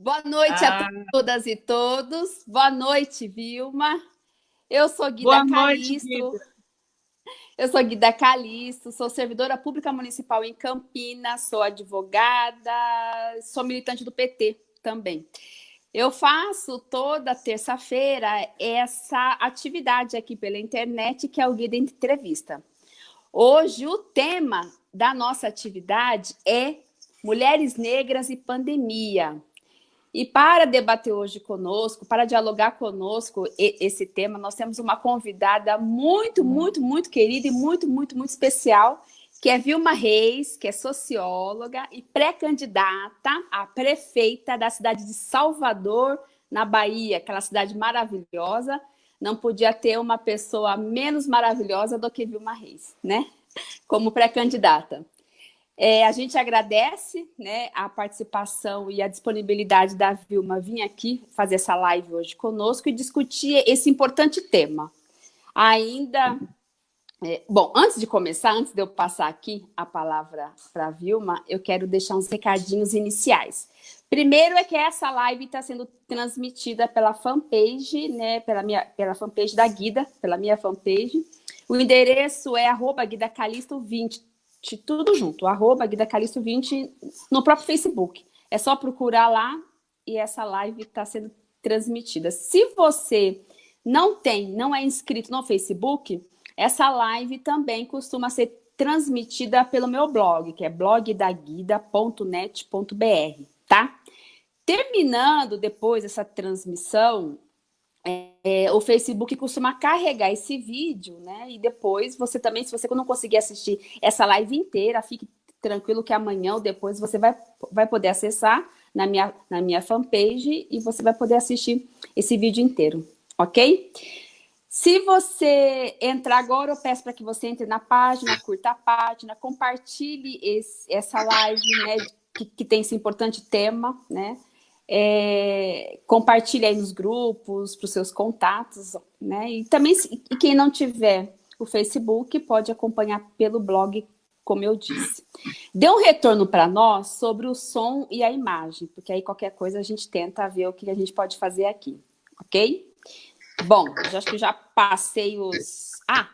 Boa noite ah. a todas e todos. Boa noite, Vilma. Eu sou Guida Boa Calisto. Noite, Eu sou Guida Calisto, sou servidora pública municipal em Campinas, sou advogada, sou militante do PT também. Eu faço toda terça-feira essa atividade aqui pela internet, que é o Guida Entrevista. Hoje, o tema da nossa atividade é Mulheres Negras e Pandemia. E para debater hoje conosco, para dialogar conosco esse tema, nós temos uma convidada muito, muito, muito querida e muito, muito, muito especial, que é Vilma Reis, que é socióloga e pré-candidata a prefeita da cidade de Salvador, na Bahia, aquela cidade maravilhosa. Não podia ter uma pessoa menos maravilhosa do que Vilma Reis, né? Como pré-candidata. É, a gente agradece né, a participação e a disponibilidade da Vilma vir aqui fazer essa live hoje conosco e discutir esse importante tema. Ainda... É, bom, antes de começar, antes de eu passar aqui a palavra para a Vilma, eu quero deixar uns recadinhos iniciais. Primeiro é que essa live está sendo transmitida pela fanpage, né, pela, minha, pela fanpage da Guida, pela minha fanpage. O endereço é arroba guidacalisto20, tudo junto, arroba Guida Calixto 20 no próprio Facebook. É só procurar lá e essa live está sendo transmitida. Se você não tem, não é inscrito no Facebook, essa live também costuma ser transmitida pelo meu blog, que é blogdaguida.net.br, tá? Terminando depois essa transmissão, é, o Facebook costuma carregar esse vídeo, né? E depois você também, se você não conseguir assistir essa live inteira, fique tranquilo que amanhã ou depois você vai, vai poder acessar na minha, na minha fanpage e você vai poder assistir esse vídeo inteiro, ok? Se você entrar agora, eu peço para que você entre na página, curta a página, compartilhe esse, essa live, né, que, que tem esse importante tema, né? É, compartilhe aí nos grupos, para os seus contatos, né? E também, e quem não tiver o Facebook, pode acompanhar pelo blog, como eu disse. Dê um retorno para nós sobre o som e a imagem, porque aí qualquer coisa a gente tenta ver o que a gente pode fazer aqui, ok? Bom, acho que já passei os... Ah,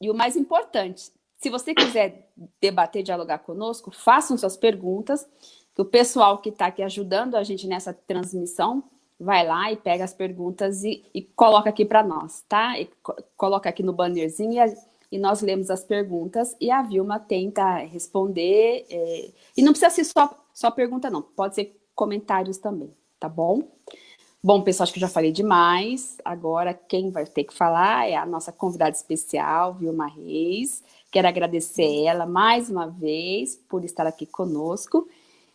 e o mais importante, se você quiser debater, dialogar conosco, façam suas perguntas, que o pessoal que está aqui ajudando a gente nessa transmissão vai lá e pega as perguntas e, e coloca aqui para nós, tá? E co coloca aqui no bannerzinho e, a, e, nós lemos as perguntas e a Vilma tenta responder. É, e não precisa ser só, só pergunta, não. Pode ser comentários também, tá bom? Bom, pessoal, acho que já falei demais. Agora, quem vai ter que falar é a nossa convidada especial, Vilma Reis. Quero agradecer ela mais uma vez por estar aqui conosco.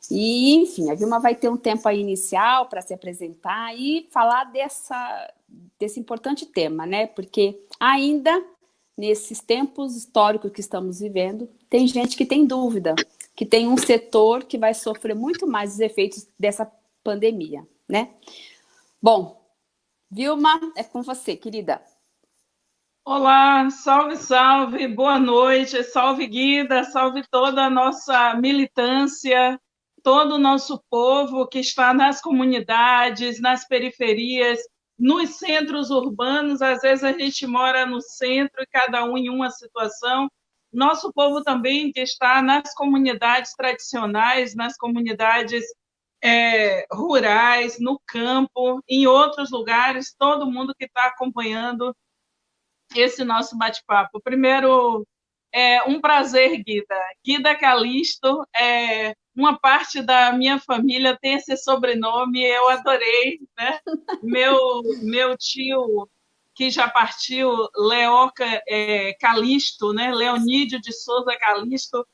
E, enfim, a Vilma vai ter um tempo aí inicial para se apresentar e falar dessa, desse importante tema, né? Porque ainda, nesses tempos históricos que estamos vivendo, tem gente que tem dúvida, que tem um setor que vai sofrer muito mais os efeitos dessa pandemia, né? Bom, Vilma, é com você, querida. Olá, salve, salve, boa noite, salve Guida, salve toda a nossa militância, todo o nosso povo que está nas comunidades, nas periferias, nos centros urbanos, às vezes a gente mora no centro e cada um em uma situação. Nosso povo também que está nas comunidades tradicionais, nas comunidades é, rurais, no campo, em outros lugares, todo mundo que está acompanhando esse nosso bate-papo. Primeiro, é um prazer, Guida. Guida Calisto, é, uma parte da minha família tem esse sobrenome, eu adorei, né? Meu, meu tio, que já partiu, Leoca é, Calisto, né? Leonídio de Souza Calisto,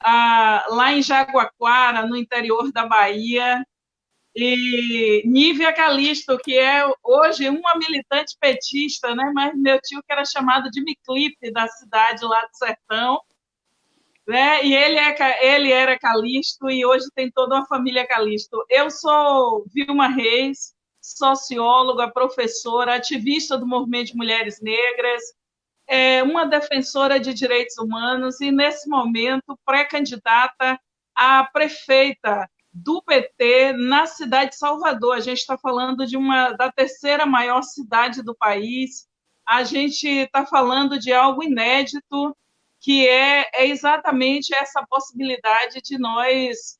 ah, lá em Jaguaquara, no interior da Bahia, e Nívia Calisto, que é hoje uma militante petista, né? mas meu tio que era chamado de Miclipe, da cidade lá do Sertão, né? E ele, é, ele era Calixto e hoje tem toda uma família Calixto. Eu sou Vilma Reis, socióloga, professora, ativista do movimento de mulheres negras, é, uma defensora de direitos humanos e, nesse momento, pré-candidata a prefeita do PT na cidade de Salvador. A gente está falando de uma da terceira maior cidade do país. A gente está falando de algo inédito, que é, é exatamente essa possibilidade de nós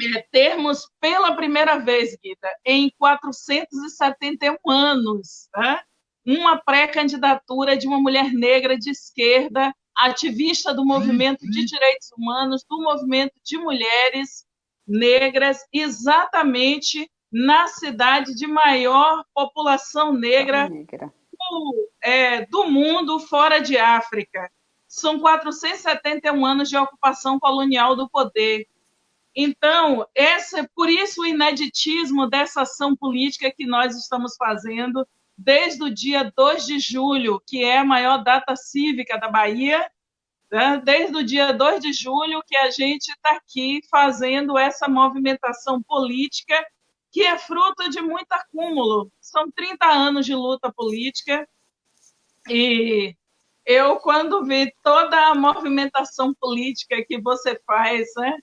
é, termos pela primeira vez, Guida, em 471 anos, né, uma pré-candidatura de uma mulher negra de esquerda, ativista do movimento de direitos humanos, do movimento de mulheres negras, exatamente na cidade de maior população negra, negra. Do, é, do mundo fora de África. São 471 anos de ocupação colonial do poder. Então, essa, por isso o ineditismo dessa ação política que nós estamos fazendo desde o dia 2 de julho, que é a maior data cívica da Bahia, né? desde o dia 2 de julho que a gente está aqui fazendo essa movimentação política que é fruto de muito acúmulo. São 30 anos de luta política e eu, quando vi toda a movimentação política que você faz né,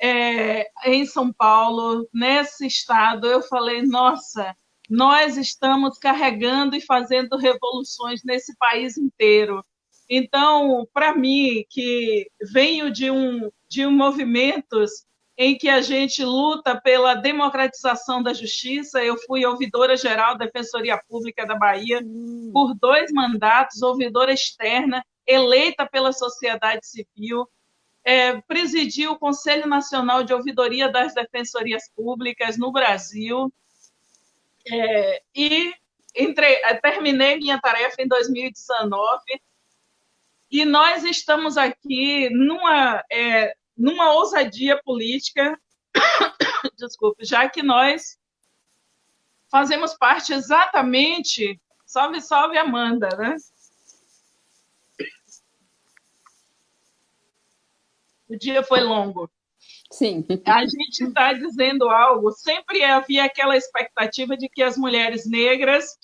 é, em São Paulo, nesse estado, eu falei, nossa, nós estamos carregando e fazendo revoluções nesse país inteiro. Então, para mim, que venho de um de um movimentos em que a gente luta pela democratização da justiça. Eu fui ouvidora geral da Defensoria Pública da Bahia hum. por dois mandatos, ouvidora externa, eleita pela sociedade civil. É, presidi o Conselho Nacional de Ouvidoria das Defensorias Públicas no Brasil. É, e entre, terminei minha tarefa em 2019 e nós estamos aqui numa, é, numa ousadia política, desculpe, já que nós fazemos parte exatamente, salve, salve Amanda, né? O dia foi longo. Sim. A gente está dizendo algo. Sempre havia aquela expectativa de que as mulheres negras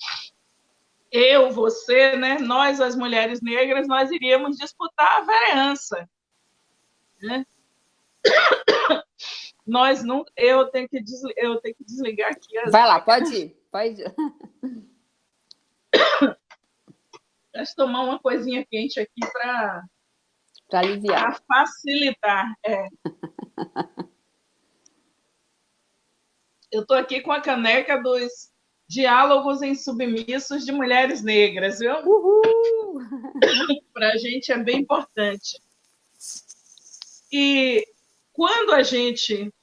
eu, você, né, nós, as mulheres negras, nós iríamos disputar a vereança. Né? Nós não. Eu tenho que, desligar, eu tenho que desligar aqui. As... Vai lá, pode ir. Pode ir. Deixa eu tomar uma coisinha quente aqui para. Para aliviar. Para facilitar. É. eu estou aqui com a caneca dos Diálogos em Submissos de Mulheres Negras, viu? Para a gente é bem importante. E quando a gente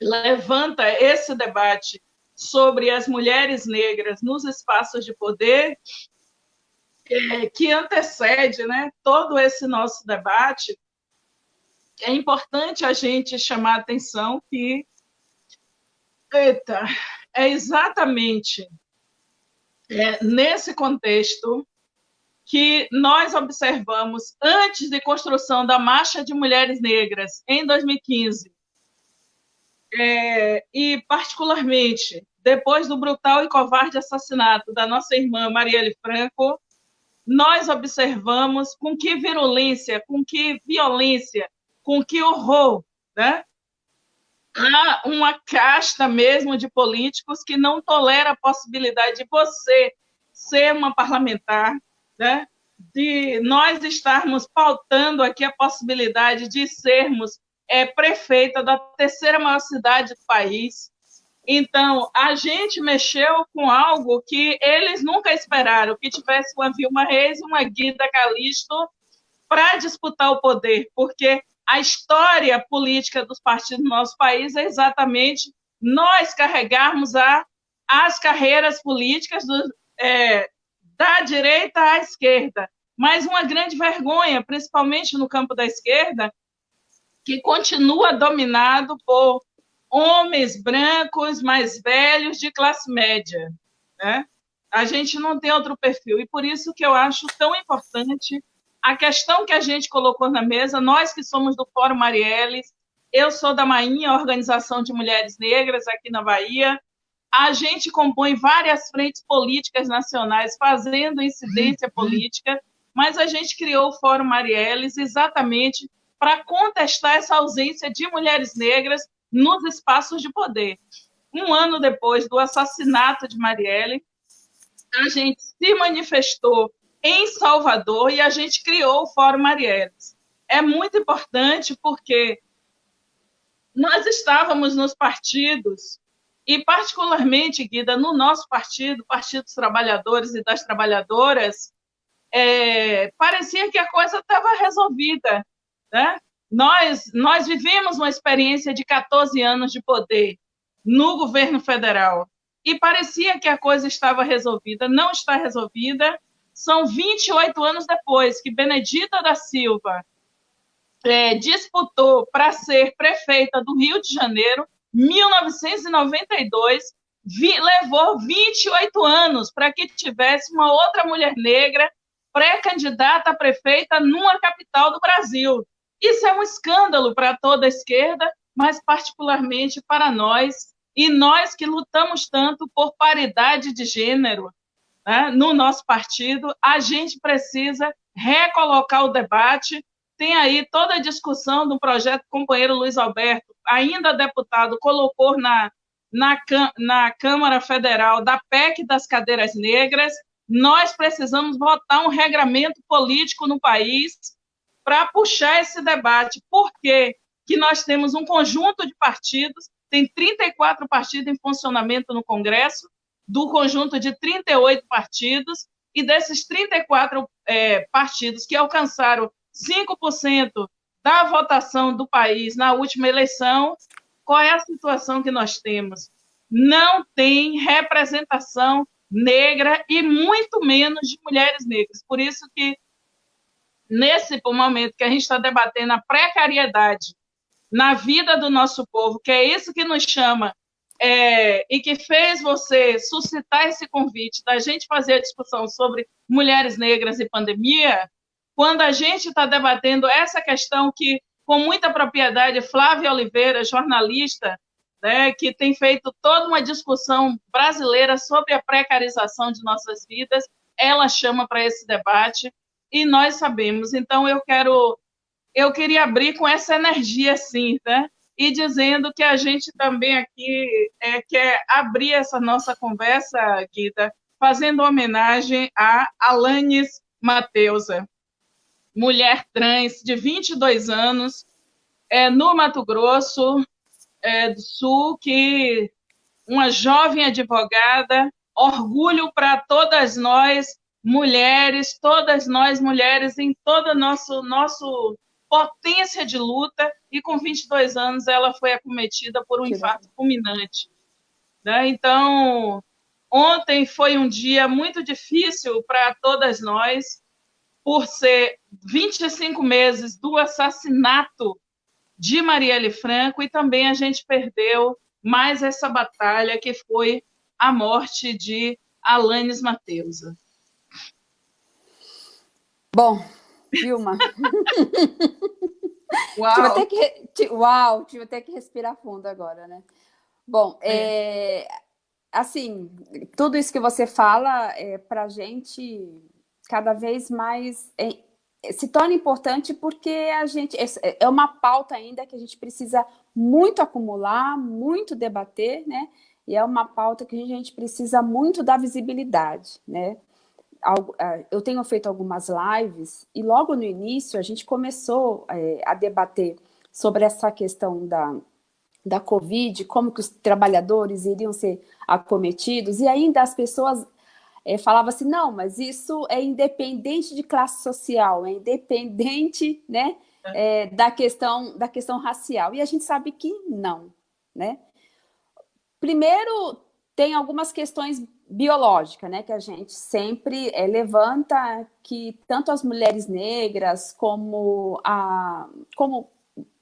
levanta esse debate sobre as mulheres negras nos espaços de poder, é, que antecede né, todo esse nosso debate, é importante a gente chamar a atenção que. Eita, é exatamente é, nesse contexto que nós observamos antes de construção da Marcha de Mulheres Negras, em 2015, é, e particularmente depois do brutal e covarde assassinato da nossa irmã Marielle Franco, nós observamos com que virulência, com que violência, com que horror né, há uma casta mesmo de políticos que não tolera a possibilidade de você ser uma parlamentar, né? de nós estarmos pautando aqui a possibilidade de sermos é, prefeita da terceira maior cidade do país. Então, a gente mexeu com algo que eles nunca esperaram, que tivesse uma Vilma Reis uma Guida Calisto para disputar o poder, porque a história política dos partidos no nosso país é exatamente nós carregarmos a, as carreiras políticas do, é, da direita à esquerda. Mas uma grande vergonha, principalmente no campo da esquerda, que continua dominado por homens brancos mais velhos de classe média. Né? A gente não tem outro perfil. E por isso que eu acho tão importante a questão que a gente colocou na mesa, nós que somos do Fórum Marielles, eu sou da Mainha, Organização de Mulheres Negras aqui na Bahia, a gente compõe várias frentes políticas nacionais fazendo incidência uhum. política, mas a gente criou o Fórum Marielles exatamente para contestar essa ausência de mulheres negras nos espaços de poder. Um ano depois do assassinato de Marielle, a gente se manifestou em Salvador e a gente criou o Fórum Marielles. É muito importante porque nós estávamos nos partidos e particularmente, Guida, no nosso partido, Partido dos Trabalhadores e das Trabalhadoras, é, parecia que a coisa estava resolvida. Né? Nós, nós vivemos uma experiência de 14 anos de poder no governo federal e parecia que a coisa estava resolvida. Não está resolvida. São 28 anos depois que Benedita da Silva é, disputou para ser prefeita do Rio de Janeiro, 1992, vi, levou 28 anos para que tivesse uma outra mulher negra pré-candidata a prefeita numa capital do Brasil. Isso é um escândalo para toda a esquerda, mas particularmente para nós, e nós que lutamos tanto por paridade de gênero né, no nosso partido, a gente precisa recolocar o debate tem aí toda a discussão do projeto o companheiro Luiz Alberto, ainda deputado, colocou na, na, na Câmara Federal da PEC das cadeiras negras. Nós precisamos votar um regramento político no país para puxar esse debate. Por quê? que nós temos um conjunto de partidos, tem 34 partidos em funcionamento no Congresso, do conjunto de 38 partidos, e desses 34 é, partidos que alcançaram 5% da votação do país na última eleição, qual é a situação que nós temos? Não tem representação negra e muito menos de mulheres negras. Por isso que, nesse momento que a gente está debatendo a precariedade na vida do nosso povo, que é isso que nos chama é, e que fez você suscitar esse convite da gente fazer a discussão sobre mulheres negras e pandemia, quando a gente está debatendo essa questão que, com muita propriedade, Flávia Oliveira, jornalista, né, que tem feito toda uma discussão brasileira sobre a precarização de nossas vidas, ela chama para esse debate e nós sabemos. Então, eu quero, eu queria abrir com essa energia, sim, né? E dizendo que a gente também aqui é, quer abrir essa nossa conversa, Guida, fazendo homenagem a Alanis Mateusa mulher trans de 22 anos, é, no Mato Grosso é, do Sul, que uma jovem advogada, orgulho para todas nós, mulheres, todas nós mulheres em toda nosso nosso potência de luta e com 22 anos ela foi acometida por um que infarto bom. fulminante. Né? Então, ontem foi um dia muito difícil para todas nós, por ser 25 meses do assassinato de Marielle Franco e também a gente perdeu mais essa batalha que foi a morte de Alanis Mateusa. Bom, Vilma. Uau. Tive até que, uau, tive até que respirar fundo agora, né? Bom, é. É, assim, tudo isso que você fala, é, para a gente cada vez mais é, se torna importante porque a gente é, é uma pauta ainda que a gente precisa muito acumular, muito debater, né? E é uma pauta que a gente precisa muito da visibilidade, né? Eu tenho feito algumas lives e logo no início a gente começou é, a debater sobre essa questão da, da Covid, como que os trabalhadores iriam ser acometidos, e ainda as pessoas é, falava assim, não, mas isso é independente de classe social, é independente né, é, da, questão, da questão racial. E a gente sabe que não. Né? Primeiro, tem algumas questões biológicas, né, que a gente sempre é, levanta, que tanto as mulheres negras como, a, como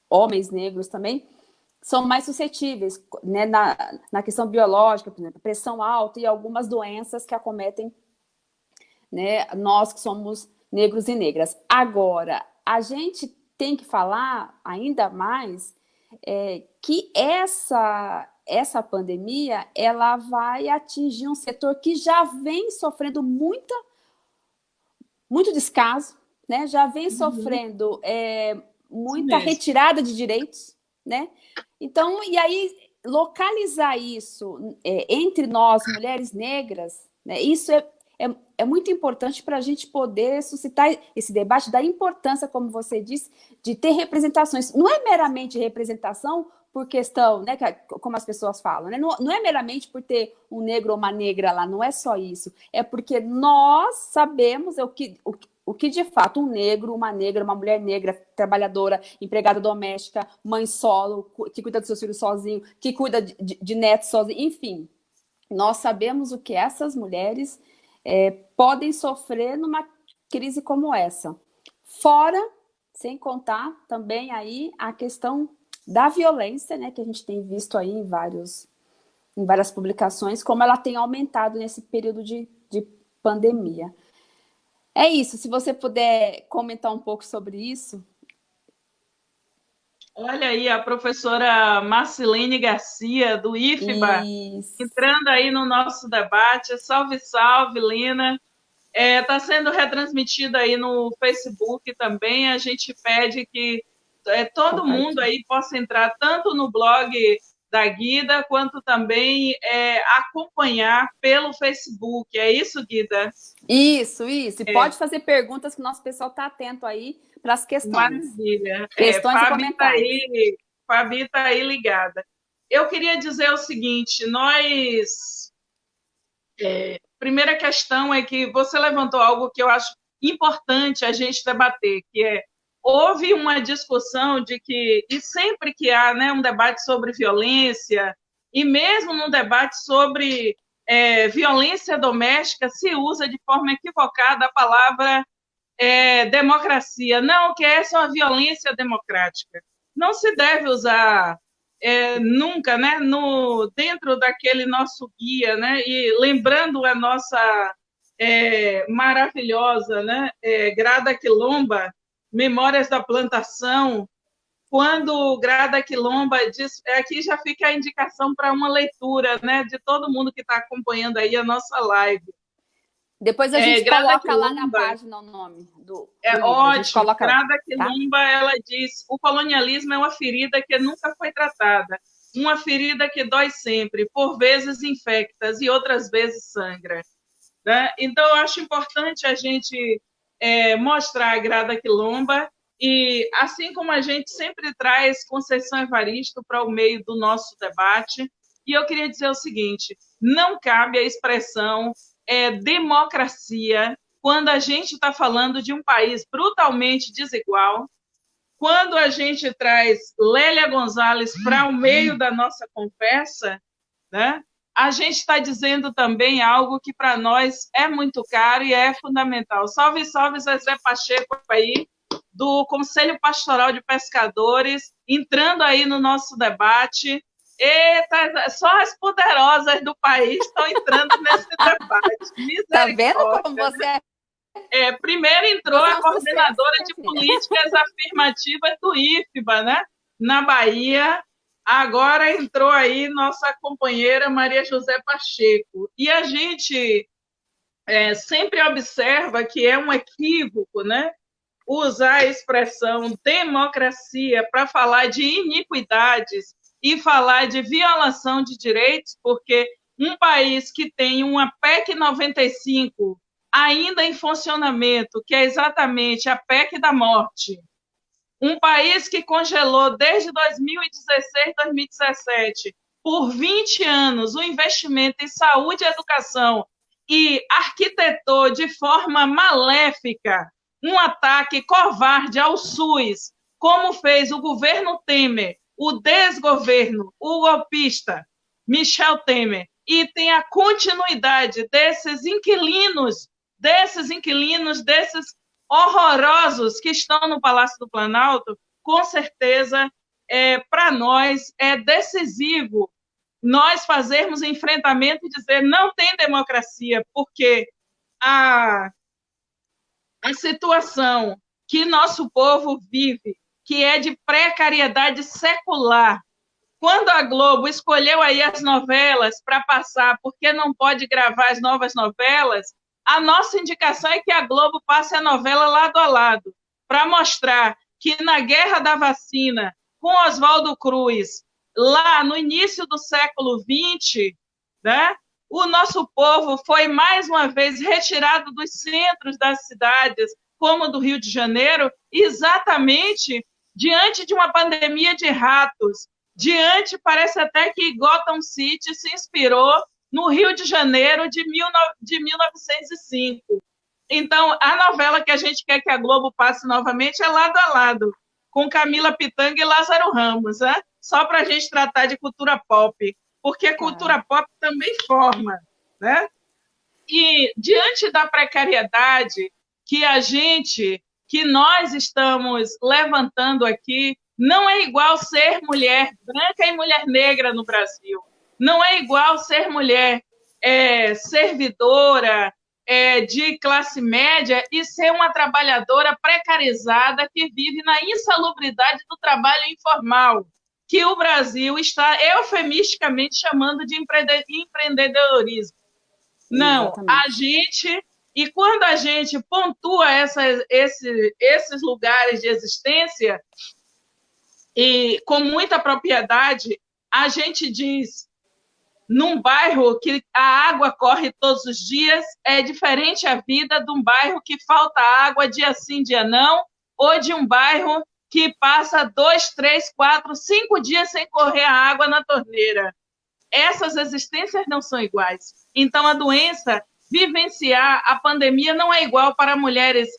homens negros também, são mais suscetíveis né, na, na questão biológica, por exemplo, pressão alta e algumas doenças que acometem né, nós que somos negros e negras. Agora, a gente tem que falar ainda mais é, que essa, essa pandemia ela vai atingir um setor que já vem sofrendo muita, muito descaso, né? já vem uhum. sofrendo é, muita retirada de direitos, né? Então, e aí, localizar isso é, entre nós, mulheres negras, né, isso é, é, é muito importante para a gente poder suscitar esse debate da importância, como você disse, de ter representações. Não é meramente representação por questão, né, como as pessoas falam, né? não, não, é meramente por ter um negro ou uma negra lá, não é só isso, é porque nós sabemos o que, o, o que de fato um negro, uma negra, uma mulher negra, trabalhadora, empregada doméstica, mãe solo, que cuida dos seus filhos sozinho, que cuida de, de, netos sozinho, enfim, nós sabemos o que essas mulheres é, podem sofrer numa crise como essa. Fora, sem contar também aí a questão da violência, né, que a gente tem visto aí em, vários, em várias publicações, como ela tem aumentado nesse período de, de pandemia. É isso, se você puder comentar um pouco sobre isso. Olha aí a professora Marcelene Garcia, do IFBA, isso. entrando aí no nosso debate. Salve, salve, Lina. Está é, tá sendo retransmitido aí no Facebook também. A gente pede que é, todo mundo aí possa entrar tanto no blog da Guida, quanto também é, acompanhar pelo Facebook. É isso, Guida? Isso, isso. E é. pode fazer perguntas que o nosso pessoal está atento aí para as questões. Maravilha. É, questões é, Fabi Está aí, Fabi está aí ligada. Eu queria dizer o seguinte, nós... É, primeira questão é que você levantou algo que eu acho importante a gente debater, que é houve uma discussão de que, e sempre que há né, um debate sobre violência, e mesmo num debate sobre é, violência doméstica, se usa de forma equivocada a palavra é, democracia. Não, que essa é uma violência democrática. Não se deve usar é, nunca, né, no, dentro daquele nosso guia, né, e lembrando a nossa é, maravilhosa né, é, Grada Quilomba, Memórias da Plantação, quando Grada Quilomba diz, aqui já fica a indicação para uma leitura, né, de todo mundo que está acompanhando aí a nossa live. Depois a é, gente é, coloca Quilomba, lá na página o nome do. É do ótimo. Coloca... Grada tá? Quilomba, tá? ela diz: o colonialismo é uma ferida que nunca foi tratada, uma ferida que dói sempre, por vezes infectas e outras vezes sangra. Né? Então, eu acho importante a gente é, mostrar a Grada Quilomba e, assim como a gente sempre traz Conceição Evaristo para o meio do nosso debate, e eu queria dizer o seguinte, não cabe a expressão é, democracia quando a gente está falando de um país brutalmente desigual, quando a gente traz Lélia Gonzalez para o meio da nossa conversa, né? A gente está dizendo também algo que para nós é muito caro e é fundamental. Salve, salve, Zezé Pacheco aí, do Conselho Pastoral de Pescadores, entrando aí no nosso debate. Eita, só as poderosas do país estão entrando nesse debate. Está vendo como você é? é primeiro entrou a coordenadora de políticas afirmativas do IFBA, né? na Bahia, Agora entrou aí nossa companheira Maria José Pacheco. E a gente é, sempre observa que é um equívoco, né? Usar a expressão democracia para falar de iniquidades e falar de violação de direitos, porque um país que tem uma PEC 95 ainda em funcionamento, que é exatamente a PEC da morte, um país que congelou desde 2016, 2017, por 20 anos, o investimento em saúde e educação e arquitetou de forma maléfica um ataque covarde ao SUS, como fez o governo Temer, o desgoverno, o golpista Michel Temer, e tem a continuidade desses inquilinos, desses inquilinos, desses horrorosos que estão no Palácio do Planalto, com certeza, é, para nós, é decisivo nós fazermos enfrentamento e dizer não tem democracia, porque a, a situação que nosso povo vive, que é de precariedade secular, quando a Globo escolheu aí as novelas para passar, porque não pode gravar as novas novelas, a nossa indicação é que a Globo passe a novela lado a lado, para mostrar que na guerra da vacina, com Oswaldo Cruz, lá no início do século XX, né, o nosso povo foi mais uma vez retirado dos centros das cidades, como do Rio de Janeiro, exatamente diante de uma pandemia de ratos. Diante, parece até que Gotham City se inspirou no Rio de Janeiro de, de 1905. Então, a novela que a gente quer que a Globo passe novamente é lado a lado, com Camila Pitanga e Lázaro Ramos, né? só para a gente tratar de cultura pop, porque cultura é. pop também forma. Né? E diante da precariedade que a gente, que nós estamos levantando aqui, não é igual ser mulher branca e mulher negra no Brasil. Não é igual ser mulher é, servidora, é, de classe média e ser uma trabalhadora precarizada que vive na insalubridade do trabalho informal, que o Brasil está eufemisticamente chamando de empreendedorismo. Não, Exatamente. a gente. E quando a gente pontua esse, esses lugares de existência, e com muita propriedade, a gente diz num bairro que a água corre todos os dias, é diferente a vida de um bairro que falta água dia sim, dia não, ou de um bairro que passa dois, três, quatro, cinco dias sem correr a água na torneira. Essas existências não são iguais. Então, a doença, vivenciar a pandemia não é igual para mulheres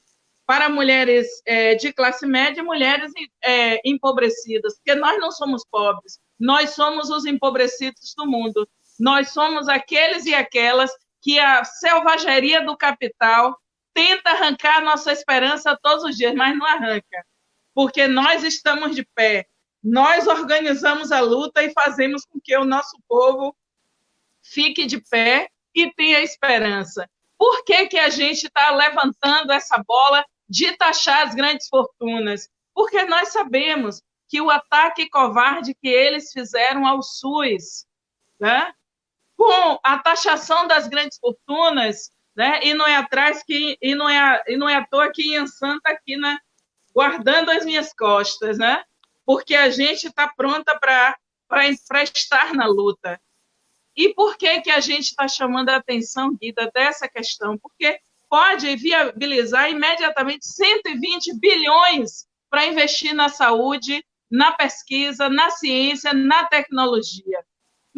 para mulheres é, de classe média e mulheres é, empobrecidas, porque nós não somos pobres, nós somos os empobrecidos do mundo. Nós somos aqueles e aquelas que a selvageria do capital tenta arrancar nossa esperança todos os dias, mas não arranca, porque nós estamos de pé, nós organizamos a luta e fazemos com que o nosso povo fique de pé e tenha esperança. Por que, que a gente está levantando essa bola de taxar as grandes fortunas? Porque nós sabemos que o ataque covarde que eles fizeram ao SUS, né? Com a taxação das grandes fortunas, né? E não é atrás que e não é e não é à toa que Ian Santa aqui, né? Guardando as minhas costas, né? Porque a gente está pronta para para estar na luta. E por que que a gente está chamando a atenção, Guida, dessa questão? Porque pode viabilizar imediatamente 120 bilhões para investir na saúde, na pesquisa, na ciência, na tecnologia.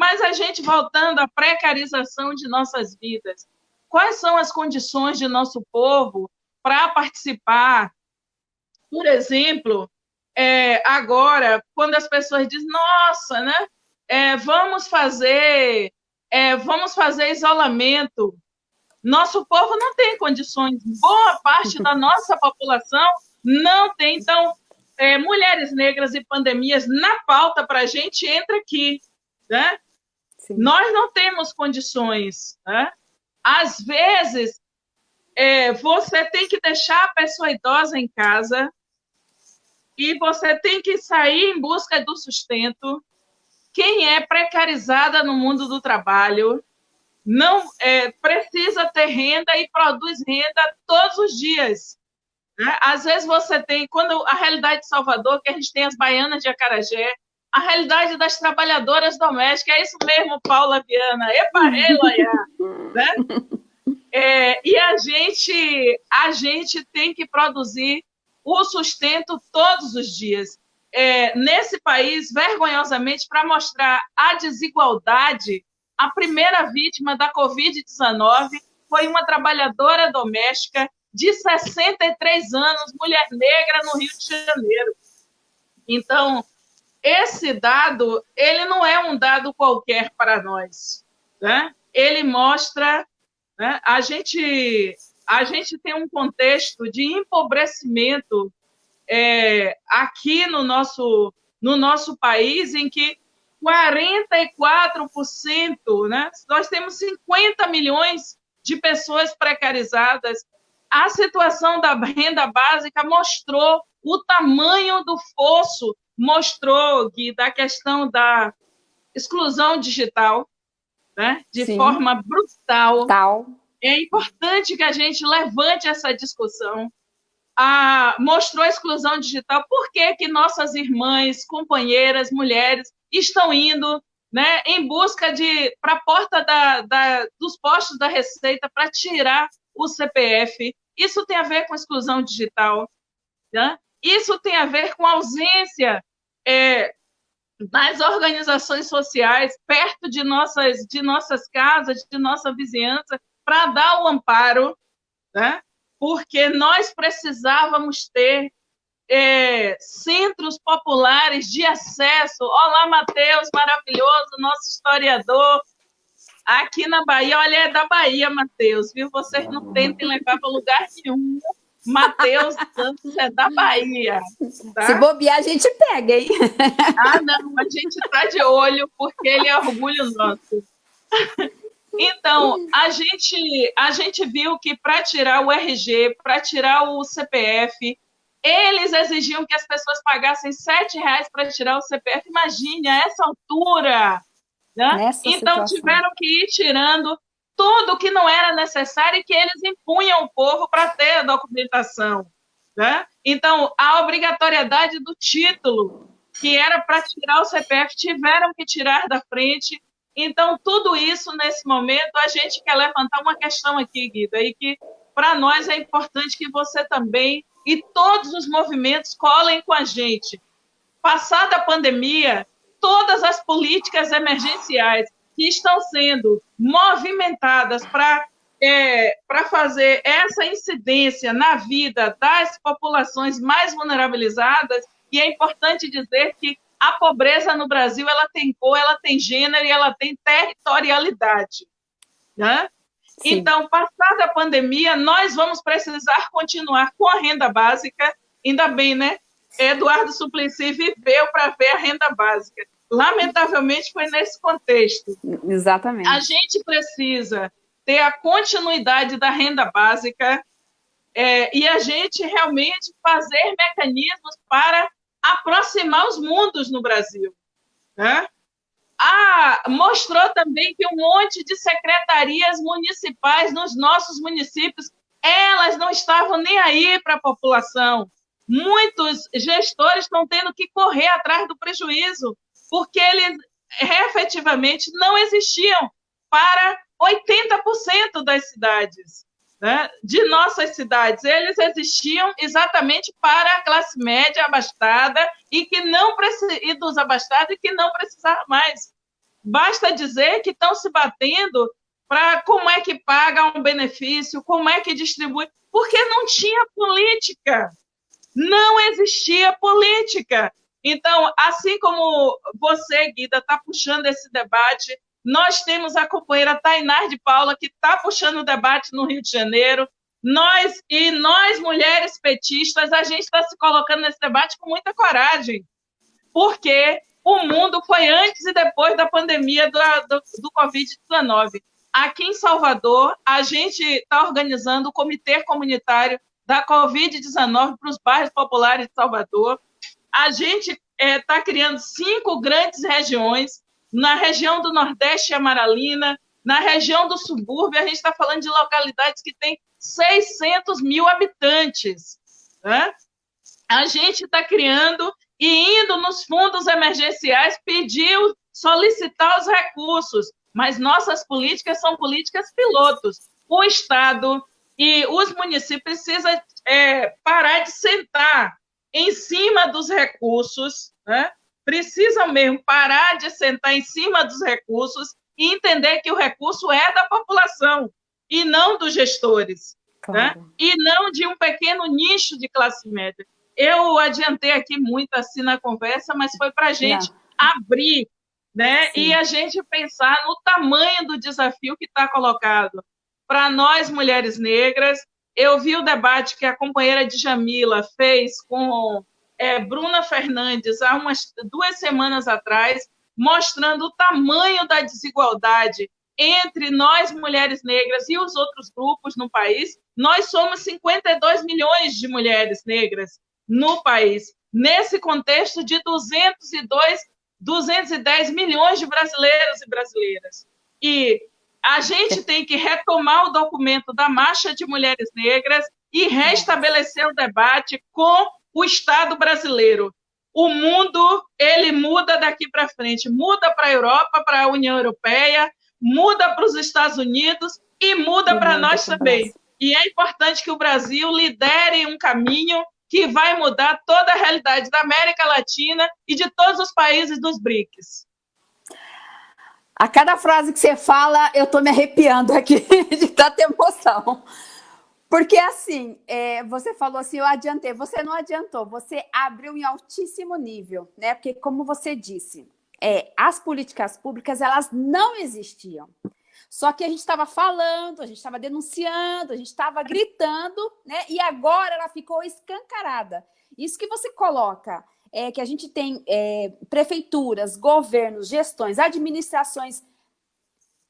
Mas a gente voltando à precarização de nossas vidas, quais são as condições de nosso povo para participar? Por exemplo, é, agora, quando as pessoas dizem, nossa, né? É, vamos fazer, é, vamos fazer isolamento. Nosso povo não tem condições, boa parte da nossa população não tem. Então, é, mulheres negras e pandemias na pauta para a gente entra aqui. Né? Nós não temos condições. Né? Às vezes, é, você tem que deixar a pessoa idosa em casa e você tem que sair em busca do sustento. Quem é precarizada no mundo do trabalho não é, precisa ter renda e produz renda todos os dias. Né? Às vezes você tem, quando a realidade de Salvador, que a gente tem as baianas de Acarajé, a realidade das trabalhadoras domésticas. É isso mesmo, Paula Viana. Epa, Eloia, né? É, e a gente, a gente tem que produzir o sustento todos os dias. É, nesse país, vergonhosamente, para mostrar a desigualdade, a primeira vítima da Covid-19 foi uma trabalhadora doméstica de 63 anos, mulher negra, no Rio de Janeiro. Então, esse dado, ele não é um dado qualquer para nós, né? Ele mostra, né? a gente a gente tem um contexto de empobrecimento é, aqui no nosso no nosso país em que 44%, né? Nós temos 50 milhões de pessoas precarizadas. A situação da renda básica mostrou o tamanho do fosso mostrou, Gui, da questão da exclusão digital, né? de Sim. forma brutal. Tal. É importante que a gente levante essa discussão, a, mostrou a exclusão digital, por que, que nossas irmãs, companheiras, mulheres estão indo né, em busca de para a porta da, da, dos postos da Receita para tirar o CPF. Isso tem a ver com exclusão digital. Né? Isso tem a ver com ausência é, das organizações sociais perto de nossas, de nossas casas, de nossa vizinhança, para dar o amparo, né? porque nós precisávamos ter é, centros populares de acesso. Olá, Matheus, maravilhoso, nosso historiador. Aqui na Bahia, olha, é da Bahia, Matheus, viu? Vocês não tentem levar para lugar nenhum. Matheus Santos é da Bahia. Tá? Se bobear, a gente pega, hein? Ah, não, a gente está de olho, porque ele é orgulho nosso. Então, a gente, a gente viu que para tirar o RG, para tirar o CPF, eles exigiam que as pessoas pagassem sete reais para tirar o CPF. Imagine, a essa altura. Né? Então, situação. tiveram que ir tirando tudo que não era necessário e que eles impunham o povo para ter a documentação. Né? Então, a obrigatoriedade do título, que era para tirar o CPF, tiveram que tirar da frente. Então, tudo isso, nesse momento, a gente quer levantar uma questão aqui, Guida, e que para nós é importante que você também e todos os movimentos colhem com a gente. Passada a pandemia, todas as políticas emergenciais que estão sendo movimentadas para é, para fazer essa incidência na vida das populações mais vulnerabilizadas, e é importante dizer que a pobreza no Brasil ela tem cor, ela tem gênero e ela tem territorialidade. Né? Então, passada a pandemia, nós vamos precisar continuar com a renda básica, ainda bem, né? Eduardo Suplicy viveu para ver a renda básica. Lamentavelmente, foi nesse contexto. Exatamente. A gente precisa ter a continuidade da renda básica é, e a gente realmente fazer mecanismos para aproximar os mundos no Brasil. Né? Ah, mostrou também que um monte de secretarias municipais nos nossos municípios, elas não estavam nem aí para a população. Muitos gestores estão tendo que correr atrás do prejuízo, porque eles efetivamente não existiam para 80% das cidades, né? de nossas cidades. Eles existiam exatamente para a classe média abastada e que não e dos abastados e que não precisava mais. Basta dizer que estão se batendo para como é que paga um benefício, como é que distribui, porque não tinha política. Não existia política. Então, assim como você, Guida, está puxando esse debate, nós temos a companheira Tainar de Paula, que está puxando o debate no Rio de Janeiro. Nós e nós, mulheres petistas, a gente está se colocando nesse debate com muita coragem, porque o mundo foi antes e depois da pandemia do, do, do Covid-19. Aqui em Salvador, a gente está organizando o Comitê Comunitário da Covid-19 para os bairros populares de Salvador. A gente está é, tá criando cinco grandes regiões. Na região do Nordeste e Amaralina, na região do subúrbio, a gente está falando de localidades que têm 600 mil habitantes. Né? A gente está criando e indo nos fundos emergenciais pediu solicitar os recursos, mas nossas políticas são políticas pilotos. O Estado e os municípios precisam é, parar de sentar em cima dos recursos, né? precisam mesmo parar de sentar em cima dos recursos e entender que o recurso é da população e não dos gestores, claro. né? e não de um pequeno nicho de classe média. Eu adiantei aqui muito assim na conversa, mas foi para a gente abrir né? e a gente pensar no tamanho do desafio que está colocado. Para nós, mulheres negras, eu vi o debate que a companheira Djamila fez com é, Bruna Fernandes há umas duas semanas atrás, mostrando o tamanho da desigualdade entre nós, mulheres negras, e os outros grupos no país. Nós somos 52 milhões de mulheres negras no país, nesse contexto de 202, 210 milhões de brasileiros e brasileiras. E a gente tem que retomar o documento da Marcha de Mulheres Negras e restabelecer o debate com o Estado brasileiro. O mundo ele muda daqui para frente, muda para a Europa, para a União Europeia, muda para os Estados Unidos e muda para nós também. E é importante que o Brasil lidere um caminho que vai mudar toda a realidade da América Latina e de todos os países dos BRICS. A cada frase que você fala, eu estou me arrepiando aqui de tanta emoção. Porque assim, é, você falou assim, eu adiantei. Você não adiantou, você abriu em altíssimo nível, né? Porque como você disse, é, as políticas públicas, elas não existiam. Só que a gente estava falando, a gente estava denunciando, a gente estava gritando, né? E agora ela ficou escancarada. Isso que você coloca é que a gente tem é, prefeituras, governos, gestões, administrações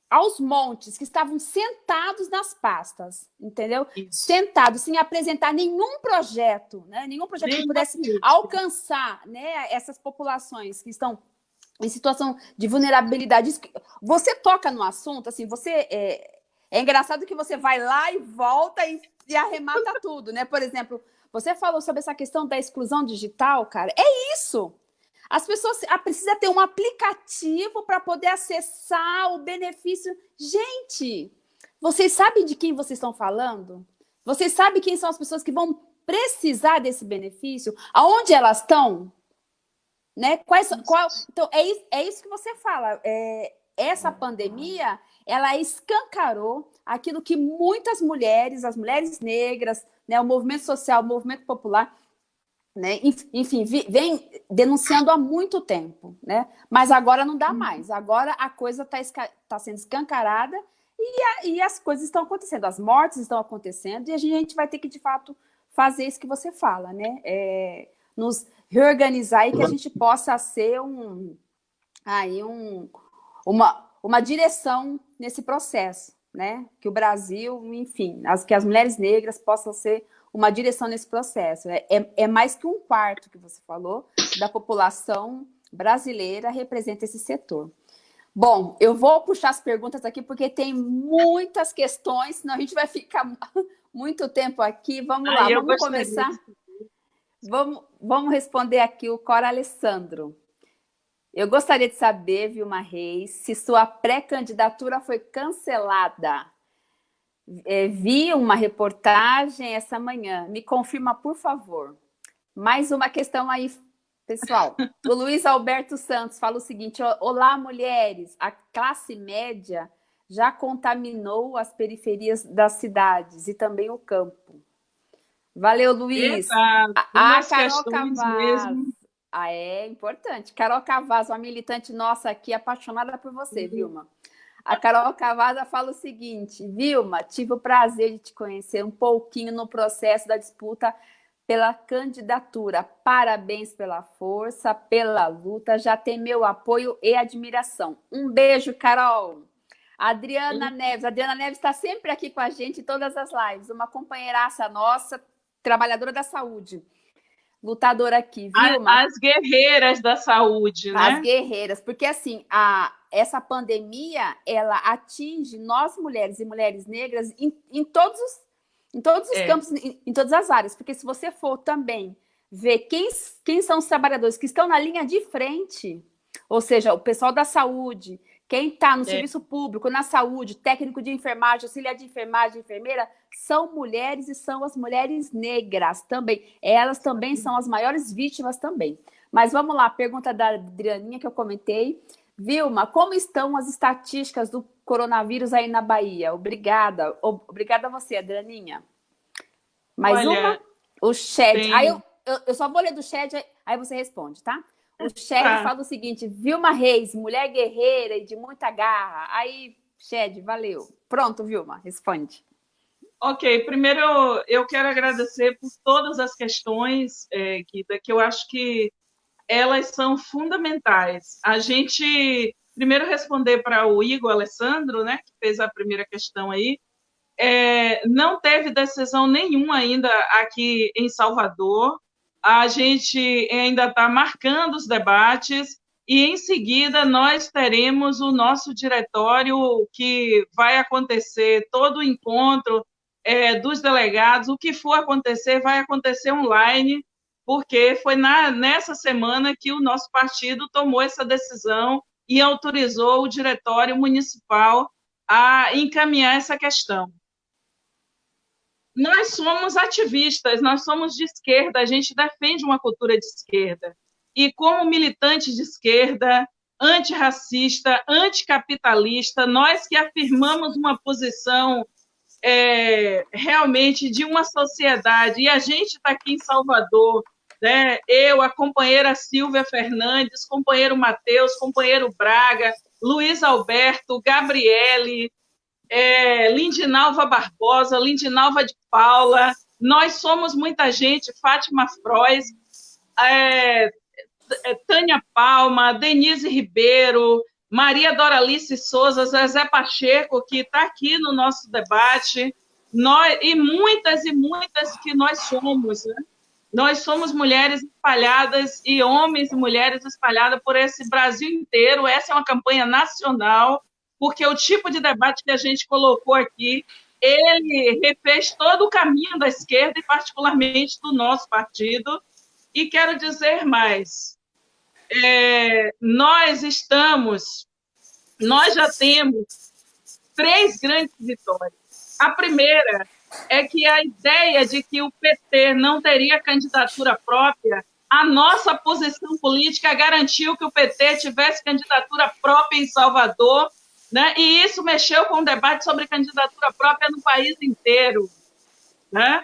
aos montes, que estavam sentados nas pastas, entendeu? Isso. Sentados, sem apresentar nenhum projeto, né? nenhum projeto que pudesse alcançar né, essas populações que estão em situação de vulnerabilidade. Você toca no assunto, assim, você... É, é engraçado que você vai lá e volta e, e arremata tudo, né? Por exemplo, você falou sobre essa questão da exclusão digital, cara. É isso! As pessoas precisam ter um aplicativo para poder acessar o benefício. Gente, vocês sabem de quem vocês estão falando? Vocês sabem quem são as pessoas que vão precisar desse benefício? Aonde elas estão? Né? Quais, qual, então, é isso, é isso que você fala. É, essa pandemia, ela escancarou aquilo que muitas mulheres, as mulheres negras, né, o movimento social, o movimento popular, né? Enfim, vem denunciando há muito tempo, né? mas agora não dá uhum. mais. Agora a coisa está tá sendo escancarada e, a, e, as coisas estão acontecendo, as mortes estão acontecendo e a gente vai ter que, de fato, fazer isso que você fala, né? É, nos reorganizar e que a gente possa ser um, aí um, uma, uma direção nesse processo, né? Que o Brasil, enfim, as, que as mulheres negras possam ser uma direção nesse processo. É, é, é, mais que um quarto que você falou da população brasileira representa esse setor. Bom, eu vou puxar as perguntas aqui porque tem muitas questões, senão a gente vai ficar muito tempo aqui. Vamos lá, vamos começar. Vamos, vamos responder aqui o Cora Alessandro. Eu gostaria de saber, Vilma Reis, se sua pré-candidatura foi cancelada é, vi uma reportagem essa manhã. Me confirma, por favor. Mais uma questão aí, pessoal. O Luiz Alberto Santos fala o seguinte, olá, mulheres, a classe média já contaminou as periferias das cidades e também o campo. Valeu, Luiz. Exato. A, a Carol Cavaz. Ah, é importante. Carol Cavaz, uma militante nossa aqui, apaixonada por você, uhum. Vilma. A Carol Cavada fala o seguinte, Vilma, tive o prazer de te conhecer um pouquinho no processo da disputa pela candidatura. Parabéns pela força, pela luta, já tem meu apoio e admiração. Um beijo, Carol. Adriana Sim. Neves. Adriana Neves está sempre aqui com a gente em todas as lives. Uma companheiraça nossa, trabalhadora da saúde lutadora aqui, Vilma. As guerreiras da saúde, né? As guerreiras, porque assim, a, essa pandemia, ela atinge nós mulheres e mulheres negras em, em todos os, em todos os é. campos, em, em, todas as áreas, porque se você for também ver quem, quem são os trabalhadores que estão na linha de frente, ou seja, o pessoal da saúde, quem está no é. serviço público, na saúde, técnico de enfermagem, auxiliar de enfermagem, enfermeira, são mulheres e são as mulheres negras também. Elas também são as maiores vítimas também. Mas vamos lá, pergunta da Adrianinha que eu comentei. Vilma, como estão as estatísticas do coronavírus aí na Bahia? Obrigada. Obrigada a você, Adrianinha. Mais Olha, uma? O chat. Tem... Aí eu, eu, eu, só vou ler do chat, aí você responde, tá? O Shed ah. fala o seguinte, Vilma Reis, mulher guerreira e de muita garra. Aí, Shed, valeu. Pronto, Vilma, responde. Ok, primeiro eu quero agradecer por todas as questões, é, Guida, que eu acho que elas são fundamentais. A gente, primeiro responder para o Igor Alessandro, né, que fez a primeira questão aí, é, não teve decisão nenhuma ainda aqui em Salvador, a gente ainda está marcando os debates e, em seguida, nós teremos o nosso diretório que vai acontecer todo o encontro é, dos delegados. O que for acontecer, vai acontecer online, porque foi na, nessa semana que o nosso partido tomou essa decisão e autorizou o diretório municipal a encaminhar essa questão. Nós somos ativistas, nós somos de esquerda, a gente defende uma cultura de esquerda. E como militante de esquerda, antirracista, anticapitalista, nós que afirmamos uma posição é, realmente de uma sociedade, e a gente está aqui em Salvador, né? eu, a companheira Silvia Fernandes, companheiro Matheus, companheiro Braga, Luiz Alberto, Gabriele, é, Lindinalva Barbosa, Lindinalva de Paula, nós somos muita gente, Fátima Frois, é, é, Tânia Palma, Denise Ribeiro, Maria Doralice Souza, Zezé Pacheco, que está aqui no nosso debate, nós, e muitas e muitas que nós somos. Né? Nós somos mulheres espalhadas e homens e mulheres espalhadas por esse Brasil inteiro. Essa é uma campanha nacional, porque o tipo de debate que a gente colocou aqui, ele refez todo o caminho da esquerda e particularmente do nosso partido. E quero dizer mais, é, nós estamos, nós já temos três grandes vitórias. A primeira é que a ideia de que o PT não teria candidatura própria, a nossa posição política garantiu que o PT tivesse candidatura própria em Salvador, né? e isso mexeu com o debate sobre candidatura própria no país inteiro. Né?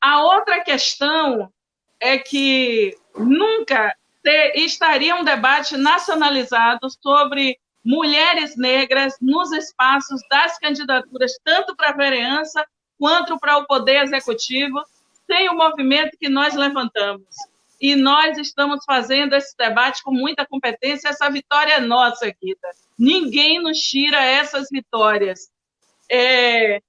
A outra questão é que nunca ter, estaria um debate nacionalizado sobre mulheres negras nos espaços das candidaturas, tanto para a vereança quanto para o poder executivo, sem o movimento que nós levantamos. E nós estamos fazendo esse debate com muita competência. Essa vitória é nossa, Guida. Ninguém nos tira essas vitórias. É,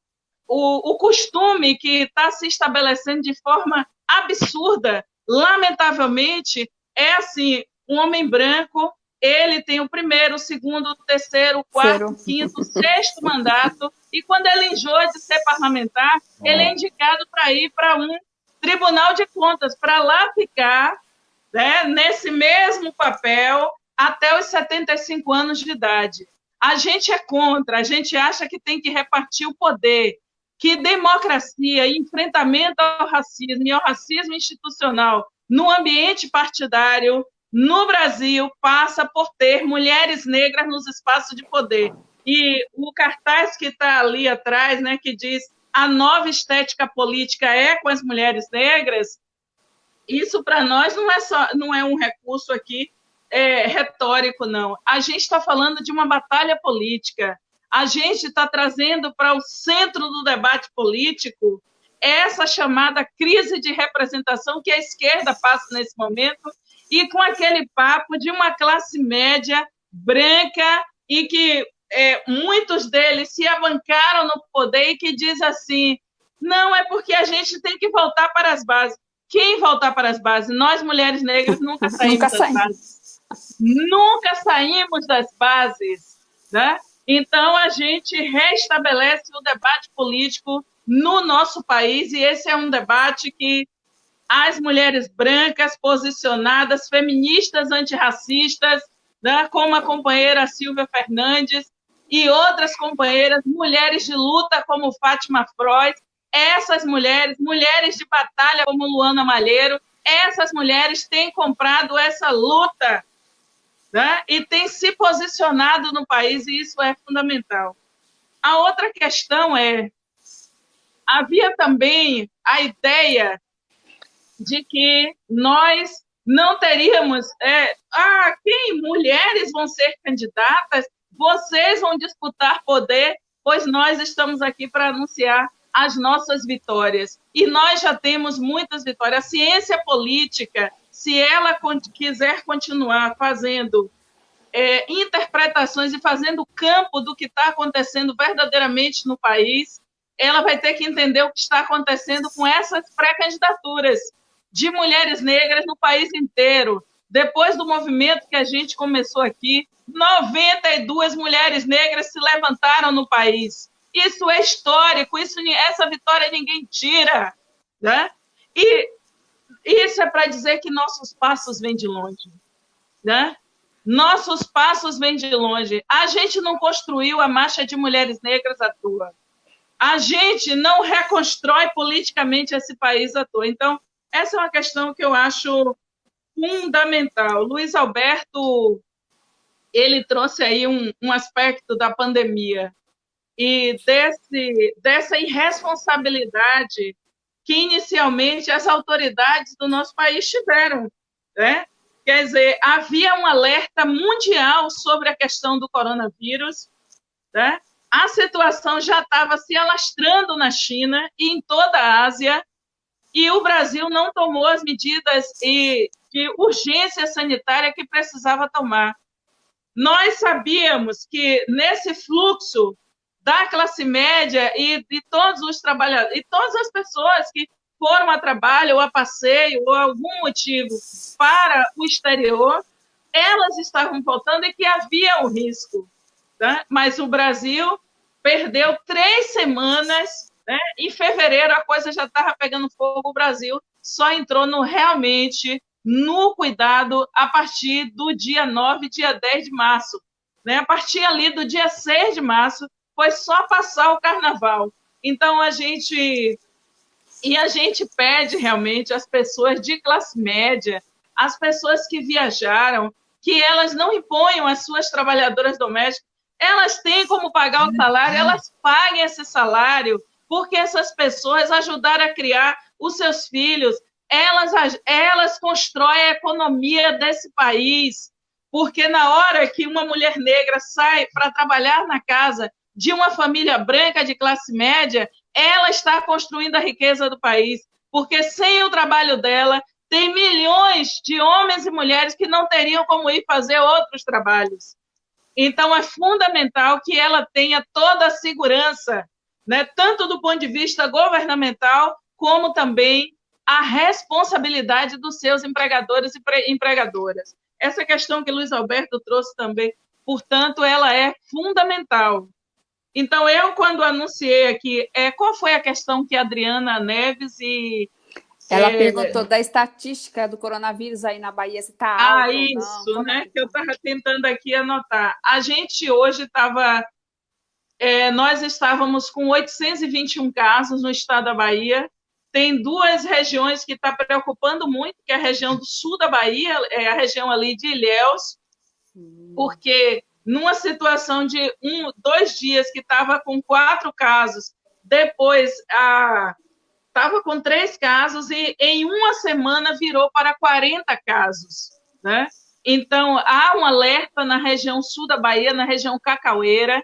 o, o costume que está se estabelecendo de forma absurda, lamentavelmente, é assim, um homem branco, ele tem o primeiro, o segundo, o terceiro, o quarto, o quinto, o sexto mandato, e quando ele enjoa de ser parlamentar, ele é indicado para ir para um tribunal de contas, para lá ficar né, nesse mesmo papel até os 75 anos de idade. A gente é contra, a gente acha que tem que repartir o poder, que democracia e enfrentamento ao racismo e ao racismo institucional no ambiente partidário no Brasil passa por ter mulheres negras nos espaços de poder. E o cartaz que está ali atrás, né, que diz a nova estética política é com as mulheres negras, isso para nós não é só não é um recurso aqui é, retórico, não. A gente está falando de uma batalha política. A gente está trazendo para o centro do debate político essa chamada crise de representação que a esquerda passa nesse momento e com aquele papo de uma classe média branca e que é, muitos deles se abancaram no poder e que diz assim, não, é porque a gente tem que voltar para as bases. Quem voltar para as bases? Nós, mulheres negras, nunca saímos nunca das saímos. bases. Nunca saímos das bases. Né? Então, a gente restabelece o debate político no nosso país, e esse é um debate que as mulheres brancas posicionadas, feministas antirracistas, né, como a companheira Silvia Fernandes e outras companheiras, mulheres de luta como Fátima Freud, essas mulheres, mulheres de batalha como Luana Malheiro, essas mulheres têm comprado essa luta né, e têm se posicionado no país, e isso é fundamental. A outra questão é havia também a ideia de que nós não teríamos. É, ah, quem? Mulheres vão ser candidatas? Vocês vão disputar poder? Pois nós estamos aqui para anunciar as nossas vitórias. E nós já temos muitas vitórias. A ciência política, se ela quiser continuar fazendo é, interpretações e fazendo campo do que está acontecendo verdadeiramente no país, ela vai ter que entender o que está acontecendo com essas pré-candidaturas de mulheres negras no país inteiro. Depois do movimento que a gente começou aqui, 92 mulheres negras se levantaram no país. Isso é histórico, isso, essa vitória ninguém tira. Né? E isso é para dizer que nossos passos vêm de longe. Né? Nossos passos vêm de longe. A gente não construiu a marcha de mulheres negras à toa. A gente não reconstrói politicamente esse país à toa. Então, essa é uma questão que eu acho fundamental. Luiz Alberto, ele trouxe aí um, um aspecto da pandemia e desse, dessa irresponsabilidade que inicialmente as autoridades do nosso país tiveram. Né? Quer dizer, havia um alerta mundial sobre a questão do coronavírus, né? a situação já estava se alastrando na China e em toda a Ásia, e o Brasil não tomou as medidas de urgência sanitária que precisava tomar. Nós sabíamos que nesse fluxo da classe média e de todos os trabalhadores, e todas as pessoas que foram a trabalho ou a passeio ou algum motivo para o exterior, elas estavam voltando e que havia o um risco. Tá? Mas o Brasil perdeu três semanas, né? em fevereiro a coisa já estava pegando fogo, o Brasil só entrou no realmente no cuidado a partir do dia 9, dia 10 de março. Né? A partir ali do dia 6 de março, foi só passar o carnaval. Então, a gente. E a gente pede realmente às pessoas de classe média, às pessoas que viajaram, que elas não imponham às suas trabalhadoras domésticas, elas têm como pagar o salário, elas paguem esse salário, porque essas pessoas ajudaram a criar os seus filhos, elas, elas constroem a economia desse país, porque na hora que uma mulher negra sai para trabalhar na casa de uma família branca de classe média, ela está construindo a riqueza do país, porque sem o trabalho dela, tem milhões de homens e mulheres que não teriam como ir fazer outros trabalhos. Então, é fundamental que ela tenha toda a segurança, né, tanto do ponto de vista governamental, como também a responsabilidade dos seus empregadores e empregadoras. Essa questão que Luiz Alberto trouxe também, portanto, ela é fundamental. Então, eu, quando anunciei aqui, é, qual foi a questão que a Adriana Neves e. Ela é... perguntou da estatística do coronavírus aí na Bahia, se está. Ah, isso, né? É que eu estava tentando aqui anotar. A gente hoje estava. É, nós estávamos com 821 casos no estado da Bahia. Tem duas regiões que está preocupando muito, que é a região do sul da Bahia, é a região ali de Ilhéus, hum. porque numa situação de um, dois dias que estava com quatro casos, depois estava com três casos e em uma semana virou para 40 casos, né? Então, há um alerta na região sul da Bahia, na região cacaueira,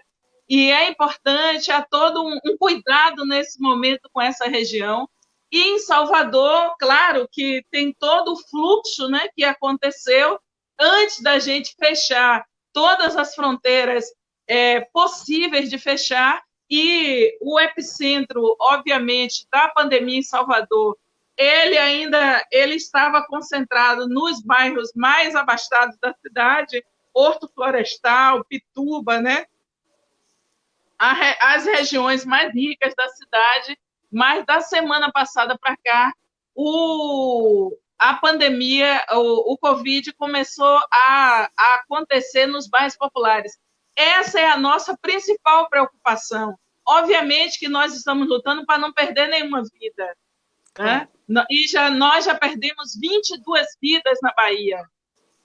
e é importante, há todo um, um cuidado nesse momento com essa região. E em Salvador, claro que tem todo o fluxo né, que aconteceu antes da gente fechar todas as fronteiras é, possíveis de fechar e o epicentro, obviamente, da pandemia em Salvador, ele ainda ele estava concentrado nos bairros mais abastados da cidade, Horto Florestal, Pituba, né? As regiões mais ricas da cidade, mas da semana passada para cá, o, a pandemia, o, o Covid começou a, a acontecer nos bairros populares. Essa é a nossa principal preocupação. Obviamente que nós estamos lutando para não perder nenhuma vida. Né? E já, nós já perdemos 22 vidas na Bahia.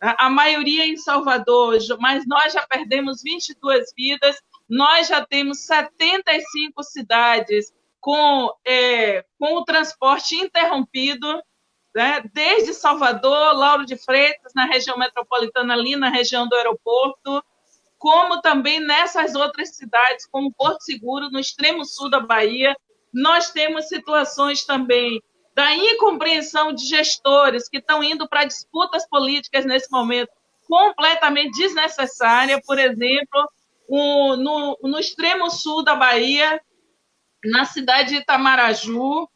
A maioria em Salvador, mas nós já perdemos 22 vidas. Nós já temos 75 cidades com, é, com o transporte interrompido né? desde Salvador, Lauro de Freitas, na região metropolitana, ali na região do aeroporto, como também nessas outras cidades, como Porto Seguro, no extremo sul da Bahia. Nós temos situações também da incompreensão de gestores que estão indo para disputas políticas nesse momento completamente desnecessária. Por exemplo, o, no, no extremo sul da Bahia, na cidade de Itamaraju,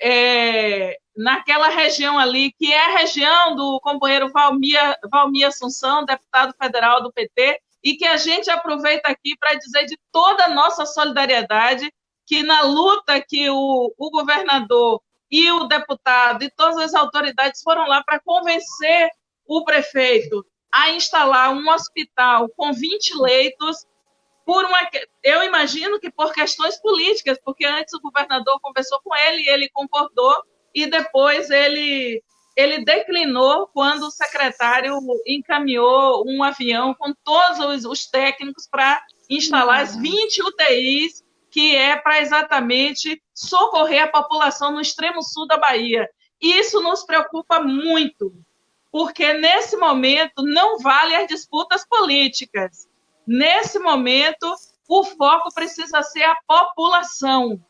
é, naquela região ali, que é a região do companheiro Valmir, Valmir Assunção, deputado federal do PT, e que a gente aproveita aqui para dizer de toda a nossa solidariedade, que na luta que o, o governador e o deputado e todas as autoridades foram lá para convencer o prefeito a instalar um hospital com 20 leitos por uma eu imagino que por questões políticas, porque antes o governador conversou com ele e ele concordou e depois ele ele declinou quando o secretário encaminhou um avião com todos os, os técnicos para instalar as 20 UTIs, que é para exatamente socorrer a população no extremo sul da Bahia. Isso nos preocupa muito, porque nesse momento não vale as disputas políticas. Nesse momento, o foco precisa ser a população.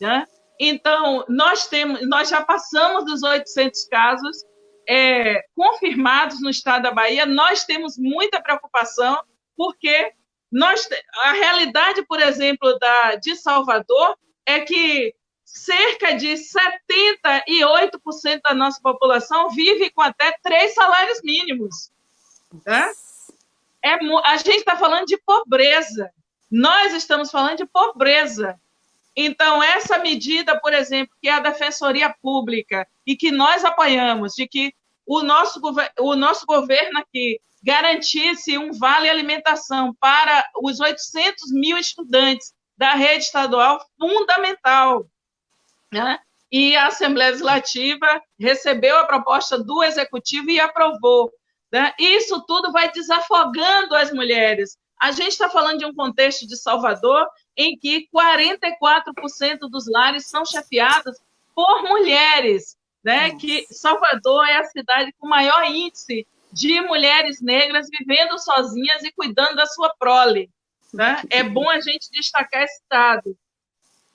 Né? Então, nós, temos, nós já passamos dos 800 casos é, confirmados no estado da Bahia, nós temos muita preocupação, porque nós, a realidade, por exemplo, da, de Salvador é que cerca de 78% da nossa população vive com até três salários mínimos. É, a gente está falando de pobreza. Nós estamos falando de pobreza. Então, essa medida, por exemplo, que é a Defensoria Pública e que nós apoiamos, de que o nosso, o nosso governo aqui garantisse um vale alimentação para os 800 mil estudantes da rede estadual, fundamental. Né? E a Assembleia Legislativa recebeu a proposta do Executivo e aprovou. Né? Isso tudo vai desafogando as mulheres. A gente está falando de um contexto de Salvador em que 44% dos lares são chefiados por mulheres, né? Nossa. Que Salvador é a cidade com maior índice de mulheres negras vivendo sozinhas e cuidando da sua prole. Né? É bom a gente destacar esse dado.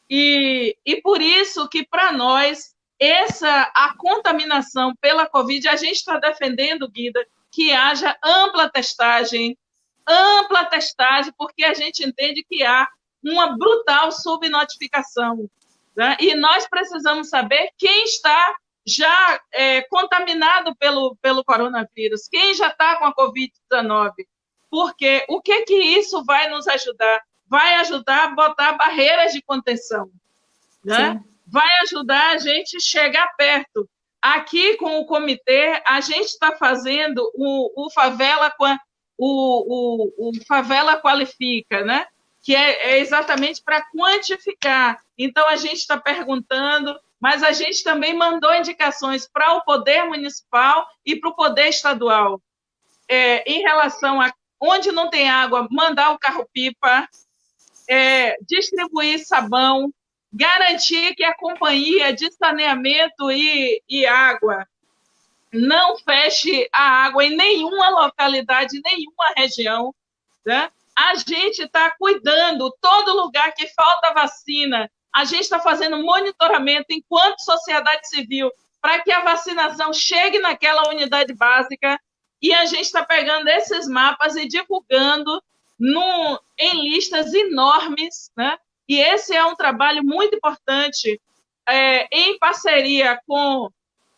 E, e por isso que, para nós, essa a contaminação pela Covid, a gente está defendendo, Guida, que haja ampla testagem, ampla testagem, porque a gente entende que há uma brutal subnotificação. Né? E nós precisamos saber quem está já é, contaminado pelo, pelo coronavírus, quem já está com a Covid-19. Porque o que, que isso vai nos ajudar? Vai ajudar a botar barreiras de contenção. Né? Vai ajudar a gente chegar perto. Aqui, com o comitê, a gente está fazendo o, o Favela o, o, o Favela Qualifica, né? que é, é exatamente para quantificar. Então, a gente está perguntando, mas a gente também mandou indicações para o poder municipal e para o poder estadual. É, em relação a onde não tem água, mandar o carro-pipa, é, distribuir sabão, garantir que a companhia de saneamento e, e água não feche a água em nenhuma localidade, nenhuma região, né? A gente está cuidando, todo lugar que falta vacina, a gente está fazendo monitoramento enquanto sociedade civil para que a vacinação chegue naquela unidade básica e a gente está pegando esses mapas e divulgando no, em listas enormes, né? E esse é um trabalho muito importante é, em parceria com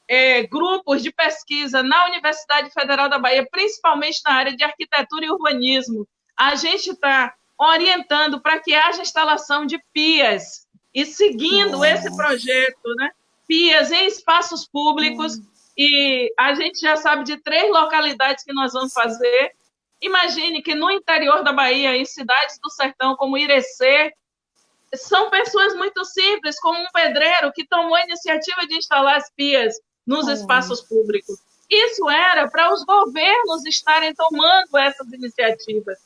é, grupos de pesquisa na Universidade Federal da Bahia, principalmente na área de arquitetura e urbanismo, a gente está orientando para que haja instalação de pias e seguindo esse projeto, né? Pias em espaços públicos e a gente já sabe de três localidades que nós vamos fazer. Imagine que no interior da Bahia, em cidades do sertão como Irecê, são pessoas muito simples, como um pedreiro que tomou a iniciativa de instalar as pias nos espaços públicos. Isso era para os governos estarem tomando essas iniciativas.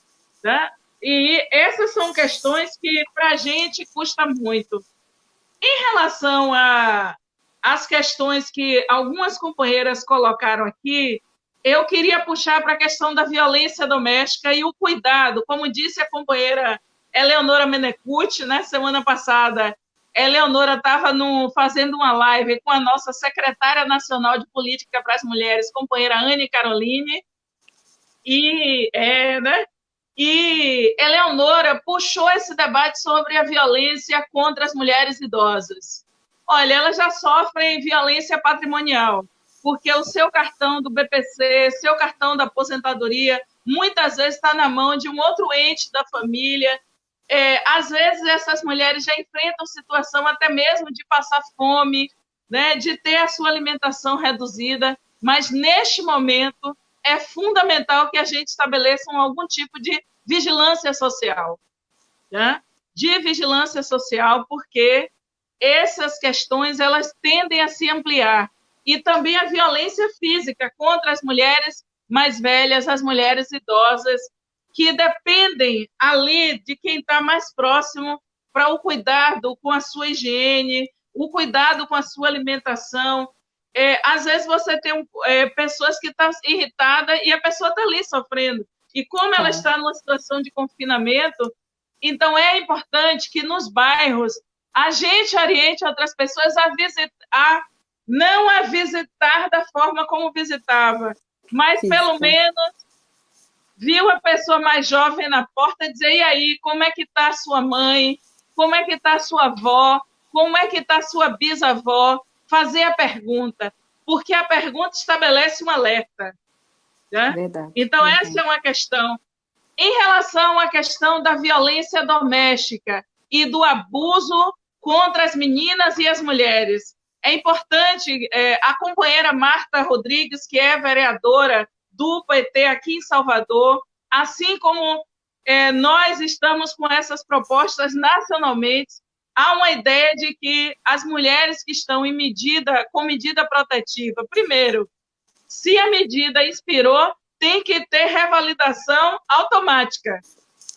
Né? E essas são questões que para a gente custa muito. Em relação às questões que algumas companheiras colocaram aqui, eu queria puxar para a questão da violência doméstica e o cuidado. Como disse a companheira Eleonora Menecucci, né, semana passada, Eleonora estava fazendo uma live com a nossa secretária nacional de política para as mulheres, companheira Anne Caroline, e é, né, e Eleonora puxou esse debate sobre a violência contra as mulheres idosas. Olha, elas já sofrem violência patrimonial, porque o seu cartão do BPC, seu cartão da aposentadoria muitas vezes está na mão de um outro ente da família. É, às vezes, essas mulheres já enfrentam situação até mesmo de passar fome, né, de ter a sua alimentação reduzida, mas neste momento é fundamental que a gente estabeleça algum tipo de vigilância social. Né? De vigilância social, porque essas questões elas tendem a se ampliar. E também a violência física contra as mulheres mais velhas, as mulheres idosas, que dependem ali de quem está mais próximo para o cuidado com a sua higiene, o cuidado com a sua alimentação. É, às vezes você tem um, é, pessoas que estão irritadas e a pessoa está ali sofrendo. E como ela está numa situação de confinamento, então é importante que nos bairros a gente oriente outras pessoas a visitar, não a visitar da forma como visitava, mas Isso. pelo menos viu a pessoa mais jovem na porta dizer, e aí, como é que está a sua mãe? Como é que está a sua avó? Como é que está a sua bisavó? Fazer a pergunta, porque a pergunta estabelece um alerta. Né? Verdade, então, verdade. essa é uma questão. Em relação à questão da violência doméstica e do abuso contra as meninas e as mulheres, é importante, é, a companheira Marta Rodrigues, que é vereadora do PT aqui em Salvador, assim como é, nós estamos com essas propostas nacionalmente, há uma ideia de que as mulheres que estão em medida, com medida protetiva, primeiro, se a medida expirou, tem que ter revalidação automática.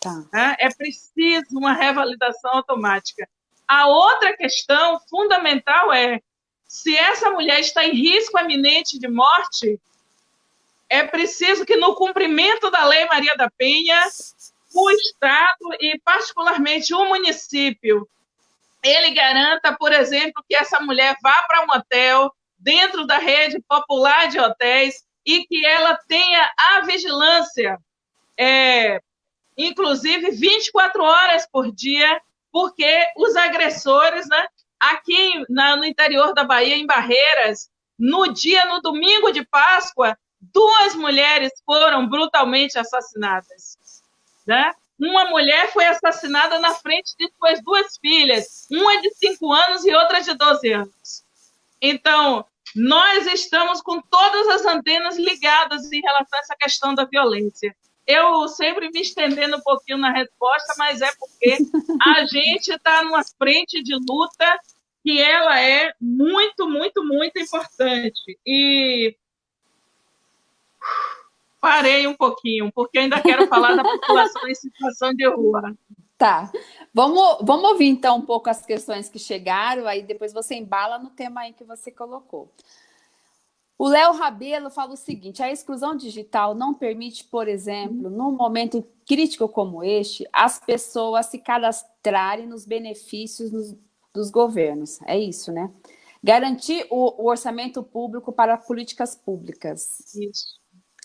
Tá. É, é preciso uma revalidação automática. A outra questão fundamental é se essa mulher está em risco eminente de morte, é preciso que, no cumprimento da Lei Maria da Penha, o Estado e, particularmente, o município, ele garanta, por exemplo, que essa mulher vá para um hotel dentro da rede popular de hotéis e que ela tenha a vigilância, é, inclusive 24 horas por dia, porque os agressores, né, aqui na, no interior da Bahia, em Barreiras, no dia, no domingo de Páscoa, duas mulheres foram brutalmente assassinadas. Né? Uma mulher foi assassinada na frente de suas duas filhas, uma de 5 anos e outra de 12 anos. Então, nós estamos com todas as antenas ligadas em relação a essa questão da violência. Eu sempre me estendendo um pouquinho na resposta, mas é porque a gente está numa frente de luta que ela é muito, muito, muito importante. E parei um pouquinho, porque ainda quero falar da população em situação de rua. Tá. Vamos, vamos ouvir então um pouco as questões que chegaram, aí depois você embala no tema aí que você colocou. O Léo Rabelo fala o seguinte, a exclusão digital não permite, por exemplo, num momento crítico como este, as pessoas se cadastrarem nos benefícios nos, dos governos. É isso, né? Garantir o, o orçamento público para políticas públicas. Isso.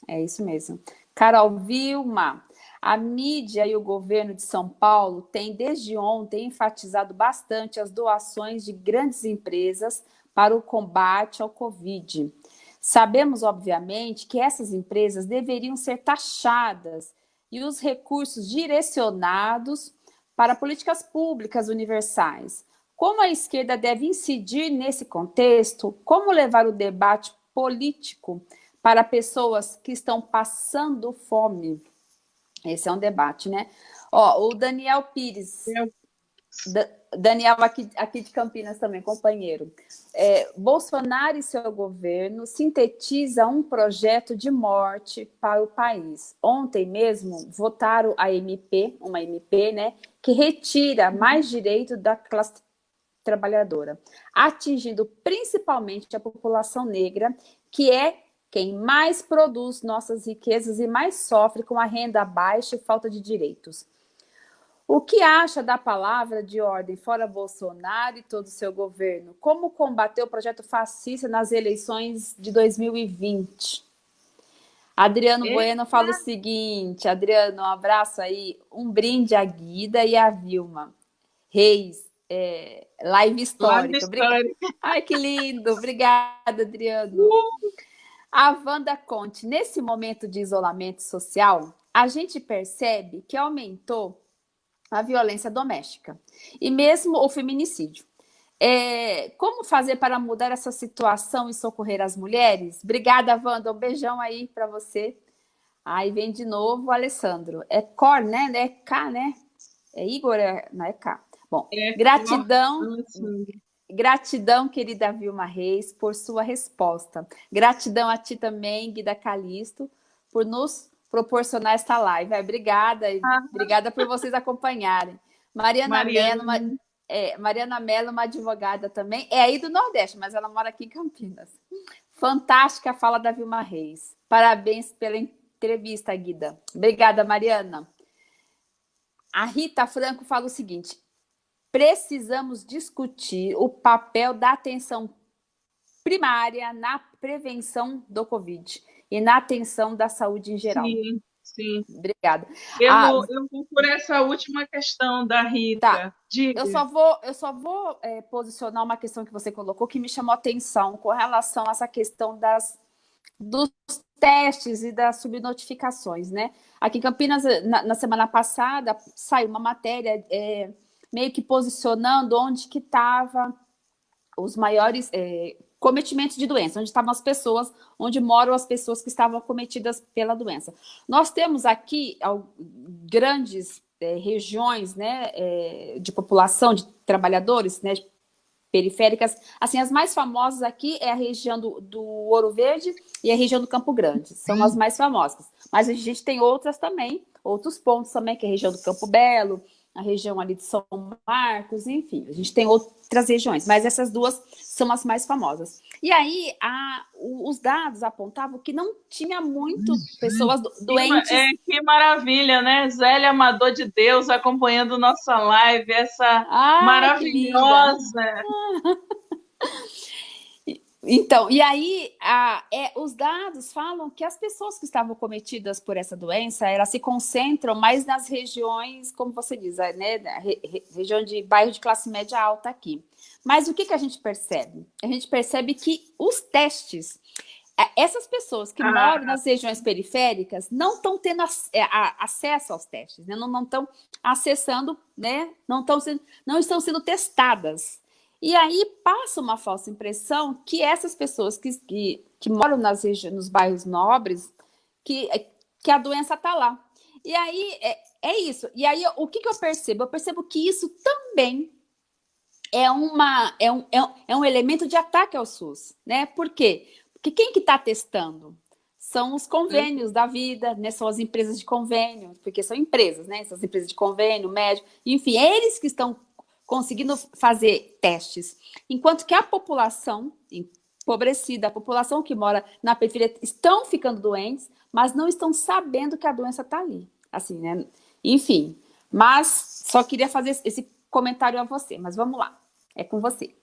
É isso mesmo. Carol Vilma, a mídia e o governo de São Paulo têm, desde ontem, enfatizado bastante as doações de grandes empresas para o combate ao Covid. Sabemos, obviamente, que essas empresas deveriam ser taxadas e os recursos direcionados para políticas públicas universais. Como a esquerda deve incidir nesse contexto? Como levar o debate político para pessoas que estão passando fome. Esse é um debate, né? Ó, o Daniel Pires, aqui, aqui de Campinas também, companheiro. É, Bolsonaro e seu governo sintetiza um projeto de morte para o país. Ontem mesmo votaram a MP, uma MP, né, que retira mais direito da classe trabalhadora, atingindo principalmente a população negra, que é quem mais produz nossas riquezas e mais sofre com a renda baixa e falta de direitos. O que acha da palavra de ordem fora Bolsonaro e todo o seu governo? Como combater o projeto fascista nas eleições de 2020? Adriano Eita. Bueno fala o seguinte, Adriano, um abraço aí, um brinde à Guida e à Vilma. Reis, é, live histórica. Live histórica. Ai, que lindo. Obrigada, Adriano. Uh. A Wanda Conte, nesse momento de isolamento social, a gente percebe que aumentou a violência doméstica e mesmo o feminicídio. É, como fazer para mudar essa situação e socorrer as mulheres? Obrigada, Wanda. Um beijão aí para você. Aí vem de novo o Alessandro. É Cor, né? É K, né? É Igor, é... não é K. Bom, é, gratidão. Gratidão, querida Vilma Reis, por sua resposta. Gratidão a ti também, Guida Calisto, por nos proporcionar esta live. Obrigada, ah. obrigada por vocês acompanharem. Mariana, Mariana. Mello, é, Mariana Mello, uma advogada também, é aí do Nordeste, mas ela mora aqui em Campinas. Fantástica a fala da Vilma Reis. Parabéns pela entrevista, Guida. Obrigada, Mariana. A Rita Franco fala o seguinte, precisamos discutir o papel da atenção primária na prevenção do Covid e na atenção da saúde em geral. Sim. Sim. Obrigada. Eu, ah, eu vou por essa última questão da Rita. Tá. Eu só vou, eu só vou é, posicionar uma questão que você colocou que me chamou atenção com relação a essa questão das, dos testes e das subnotificações, né? Aqui em Campinas, na, na semana passada, saiu uma matéria é, meio que posicionando onde que estava os maiores é, cometimentos de doença, onde estavam as pessoas, onde moram as pessoas que estavam cometidas pela doença. Nós temos aqui grandes é, regiões né, é, de população, de trabalhadores, né, periféricas. Assim, as mais famosas aqui é a região do, do Ouro Verde e a região do Campo Grande. São as mais famosas. Mas a gente tem outras também, outros pontos também, que é a região do Campo Belo, a região ali de São Marcos, enfim, a gente tem outras regiões, mas essas duas são as mais famosas. E aí, a, os dados apontavam que não tinha muito pessoas doentes. É, que maravilha, né? Zélia Amador de Deus acompanhando nossa live, essa Ai, maravilhosa. Então, e aí, a, é, os dados falam que as pessoas que estavam cometidas por essa doença, elas se concentram mais nas regiões, como você diz, né, re, re, região de bairro de classe média alta aqui. Mas o que, que a gente percebe? A gente percebe que os testes, é, essas pessoas que ah. moram nas regiões periféricas não estão tendo é, acesso aos testes, né? não estão acessando, né? não, estão sendo, não estão sendo testadas. E aí passa uma falsa impressão que essas pessoas que, que, que moram nas nos bairros nobres, que, que a doença está lá. E aí é, é, isso. E aí o que, que eu percebo? Eu percebo que isso também é, uma, é, um, é, um, é um elemento de ataque ao SUS. Né? Por quê? Porque quem que está testando? São os convênios da vida, né? são as empresas de convênio, porque são empresas, né? São as empresas de convênio, médico, enfim, eles que estão conseguindo fazer testes. Enquanto que a população empobrecida, a população que mora na periferia, estão ficando doentes, mas não estão sabendo que a doença está ali. Assim, né? Enfim, mas só queria fazer esse comentário a você, mas vamos lá, é com você.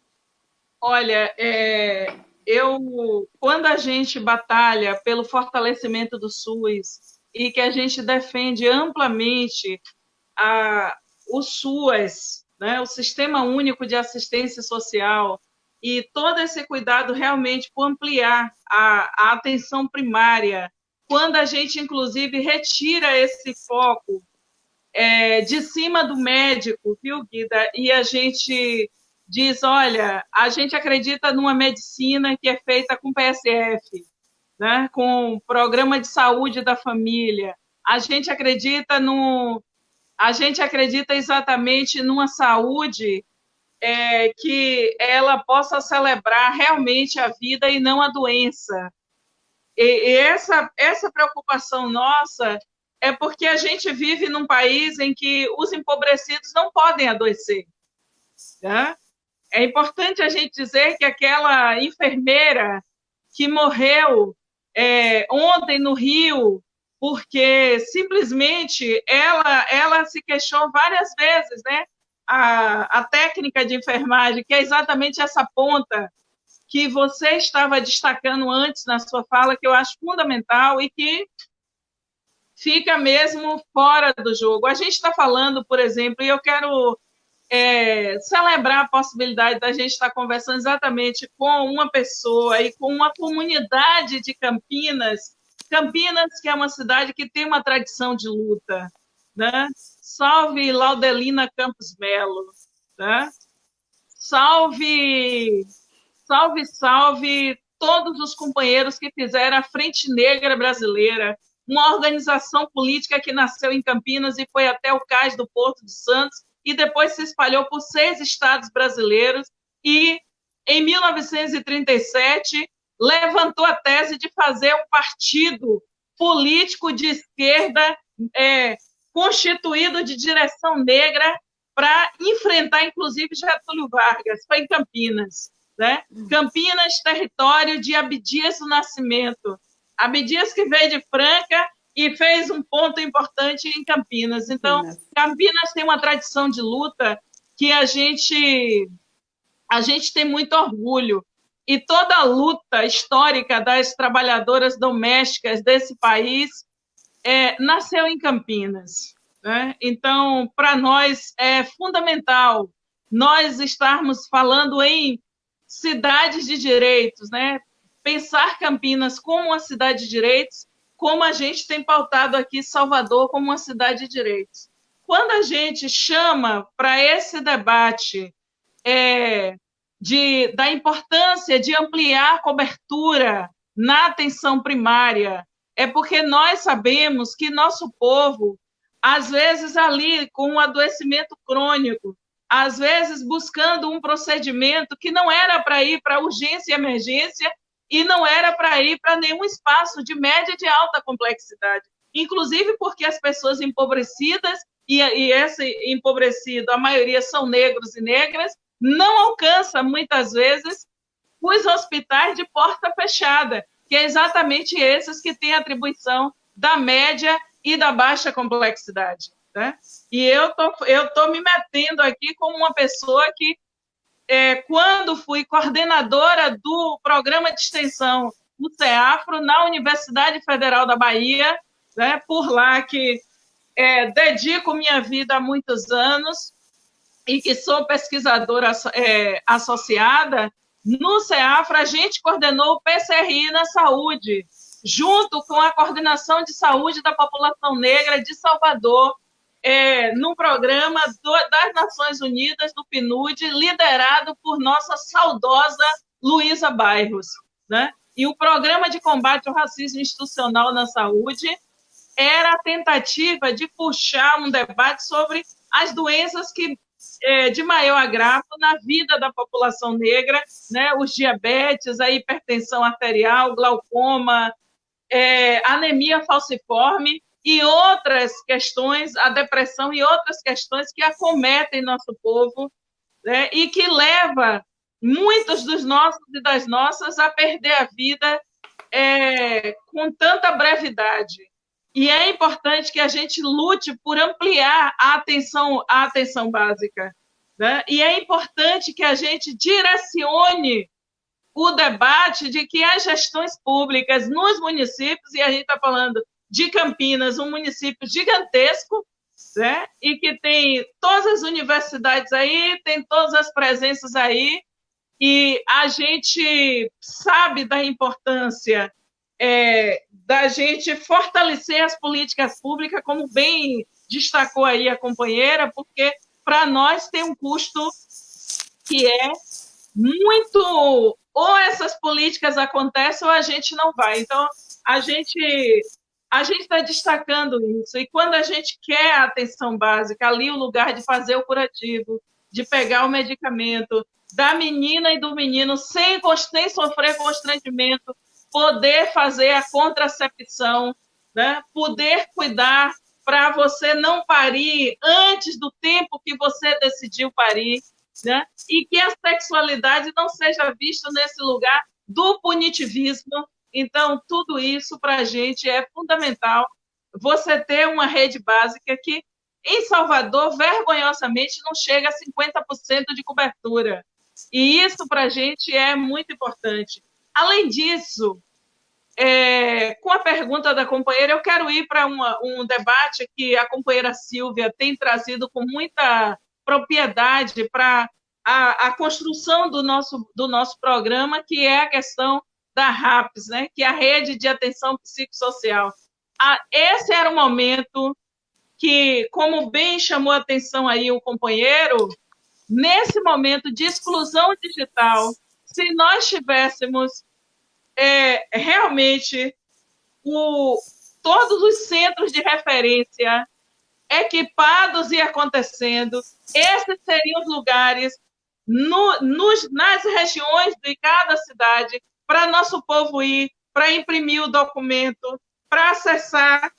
Olha, é, eu, quando a gente batalha pelo fortalecimento do SUS e que a gente defende amplamente a, o SUAS né, o Sistema Único de Assistência Social, e todo esse cuidado realmente por ampliar a, a atenção primária, quando a gente, inclusive, retira esse foco é, de cima do médico, viu, Guida? E a gente diz, olha, a gente acredita numa medicina que é feita com PSF, né, com Programa de Saúde da Família, a gente acredita no, a gente acredita exatamente numa saúde é, que ela possa celebrar realmente a vida e não a doença. E, e essa, essa preocupação nossa é porque a gente vive num país em que os empobrecidos não podem adoecer. Tá? É importante a gente dizer que aquela enfermeira que morreu é, ontem no Rio porque simplesmente ela, ela se queixou várias vezes, né? A, a técnica de enfermagem, que é exatamente essa ponta que você estava destacando antes na sua fala, que eu acho fundamental e que fica mesmo fora do jogo. A gente está falando, por exemplo, e eu quero é, celebrar a possibilidade da gente estar conversando exatamente com uma pessoa e com uma comunidade de Campinas. Campinas, que é uma cidade que tem uma tradição de luta. Né? Salve Laudelina Campos Melo. Né? Salve, salve, salve todos os companheiros que fizeram a Frente Negra Brasileira, uma organização política que nasceu em Campinas e foi até o cais do Porto de Santos e depois se espalhou por seis estados brasileiros e, em 1937, levantou a tese de fazer um partido político de esquerda é, constituído de direção negra para enfrentar, inclusive, Getúlio Vargas. Foi em Campinas. Né? Campinas, território de Abdias do Nascimento. Abdias que veio de Franca e fez um ponto importante em Campinas. Então, Campinas tem uma tradição de luta que a gente a gente tem muito orgulho. E toda a luta histórica das trabalhadoras domésticas desse país é, nasceu em Campinas. Né? Então, para nós é fundamental nós estarmos falando em cidades de direitos, né? pensar Campinas como uma cidade de direitos como a gente tem pautado aqui Salvador como uma cidade de direitos. Quando a gente chama para esse debate é, de, da importância de ampliar a cobertura na atenção primária, é porque nós sabemos que nosso povo, às vezes ali com um adoecimento crônico, às vezes buscando um procedimento que não era para ir para urgência e emergência, e não era para ir para nenhum espaço de média e de alta complexidade. Inclusive porque as pessoas empobrecidas, e, e esse empobrecido, a maioria são negros e negras, não alcança, muitas vezes, os hospitais de porta fechada, que é exatamente esses que têm atribuição da média e da baixa complexidade. Né? E eu tô, estou tô me metendo aqui como uma pessoa que é, quando fui coordenadora do programa de extensão do CEAFRO na Universidade Federal da Bahia, né, por lá que é, dedico minha vida há muitos anos e que sou pesquisadora é, associada, no CEAFRO a gente coordenou o PCRI na saúde, junto com a Coordenação de Saúde da População Negra de Salvador, é, num programa do, das Nações Unidas, do PNUD, liderado por nossa saudosa Luísa Bairros. Né? E o Programa de Combate ao Racismo Institucional na Saúde era a tentativa de puxar um debate sobre as doenças que é, de maior agravo na vida da população negra, né? os diabetes, a hipertensão arterial, glaucoma, é, anemia falciforme, e outras questões, a depressão e outras questões que acometem nosso povo né, e que leva muitos dos nossos e das nossas a perder a vida é, com tanta brevidade. E é importante que a gente lute por ampliar a atenção, a atenção básica. Né? E é importante que a gente direcione o debate de que as gestões públicas nos municípios, e a gente está falando de Campinas, um município gigantesco, né? e que tem todas as universidades aí, tem todas as presenças aí, e a gente sabe da importância é, da gente fortalecer as políticas públicas, como bem destacou aí a companheira, porque para nós tem um custo que é muito. Ou essas políticas acontecem ou a gente não vai. Então, a gente a gente está destacando isso. E quando a gente quer a atenção básica, ali o lugar de fazer o curativo, de pegar o medicamento, da menina e do menino, sem, sem sofrer constrangimento, poder fazer a contracepção, né? poder cuidar para você não parir antes do tempo que você decidiu parir, né? e que a sexualidade não seja vista nesse lugar do punitivismo, então, tudo isso para a gente é fundamental. Você ter uma rede básica que, em Salvador, vergonhosamente, não chega a 50% de cobertura. E isso para a gente é muito importante. Além disso, é, com a pergunta da companheira, eu quero ir para um debate que a companheira Silvia tem trazido com muita propriedade para a, a, construção do nosso, do nosso programa, que é a questão da RAPS, né? que é a Rede de Atenção Psicossocial. Ah, esse era o momento que, como bem chamou a atenção aí o companheiro, nesse momento de exclusão digital, se nós tivéssemos é, realmente o, todos os centros de referência equipados e acontecendo, esses seriam os lugares no, nos, nas regiões de cada cidade para nosso povo ir, para imprimir o documento, para acessar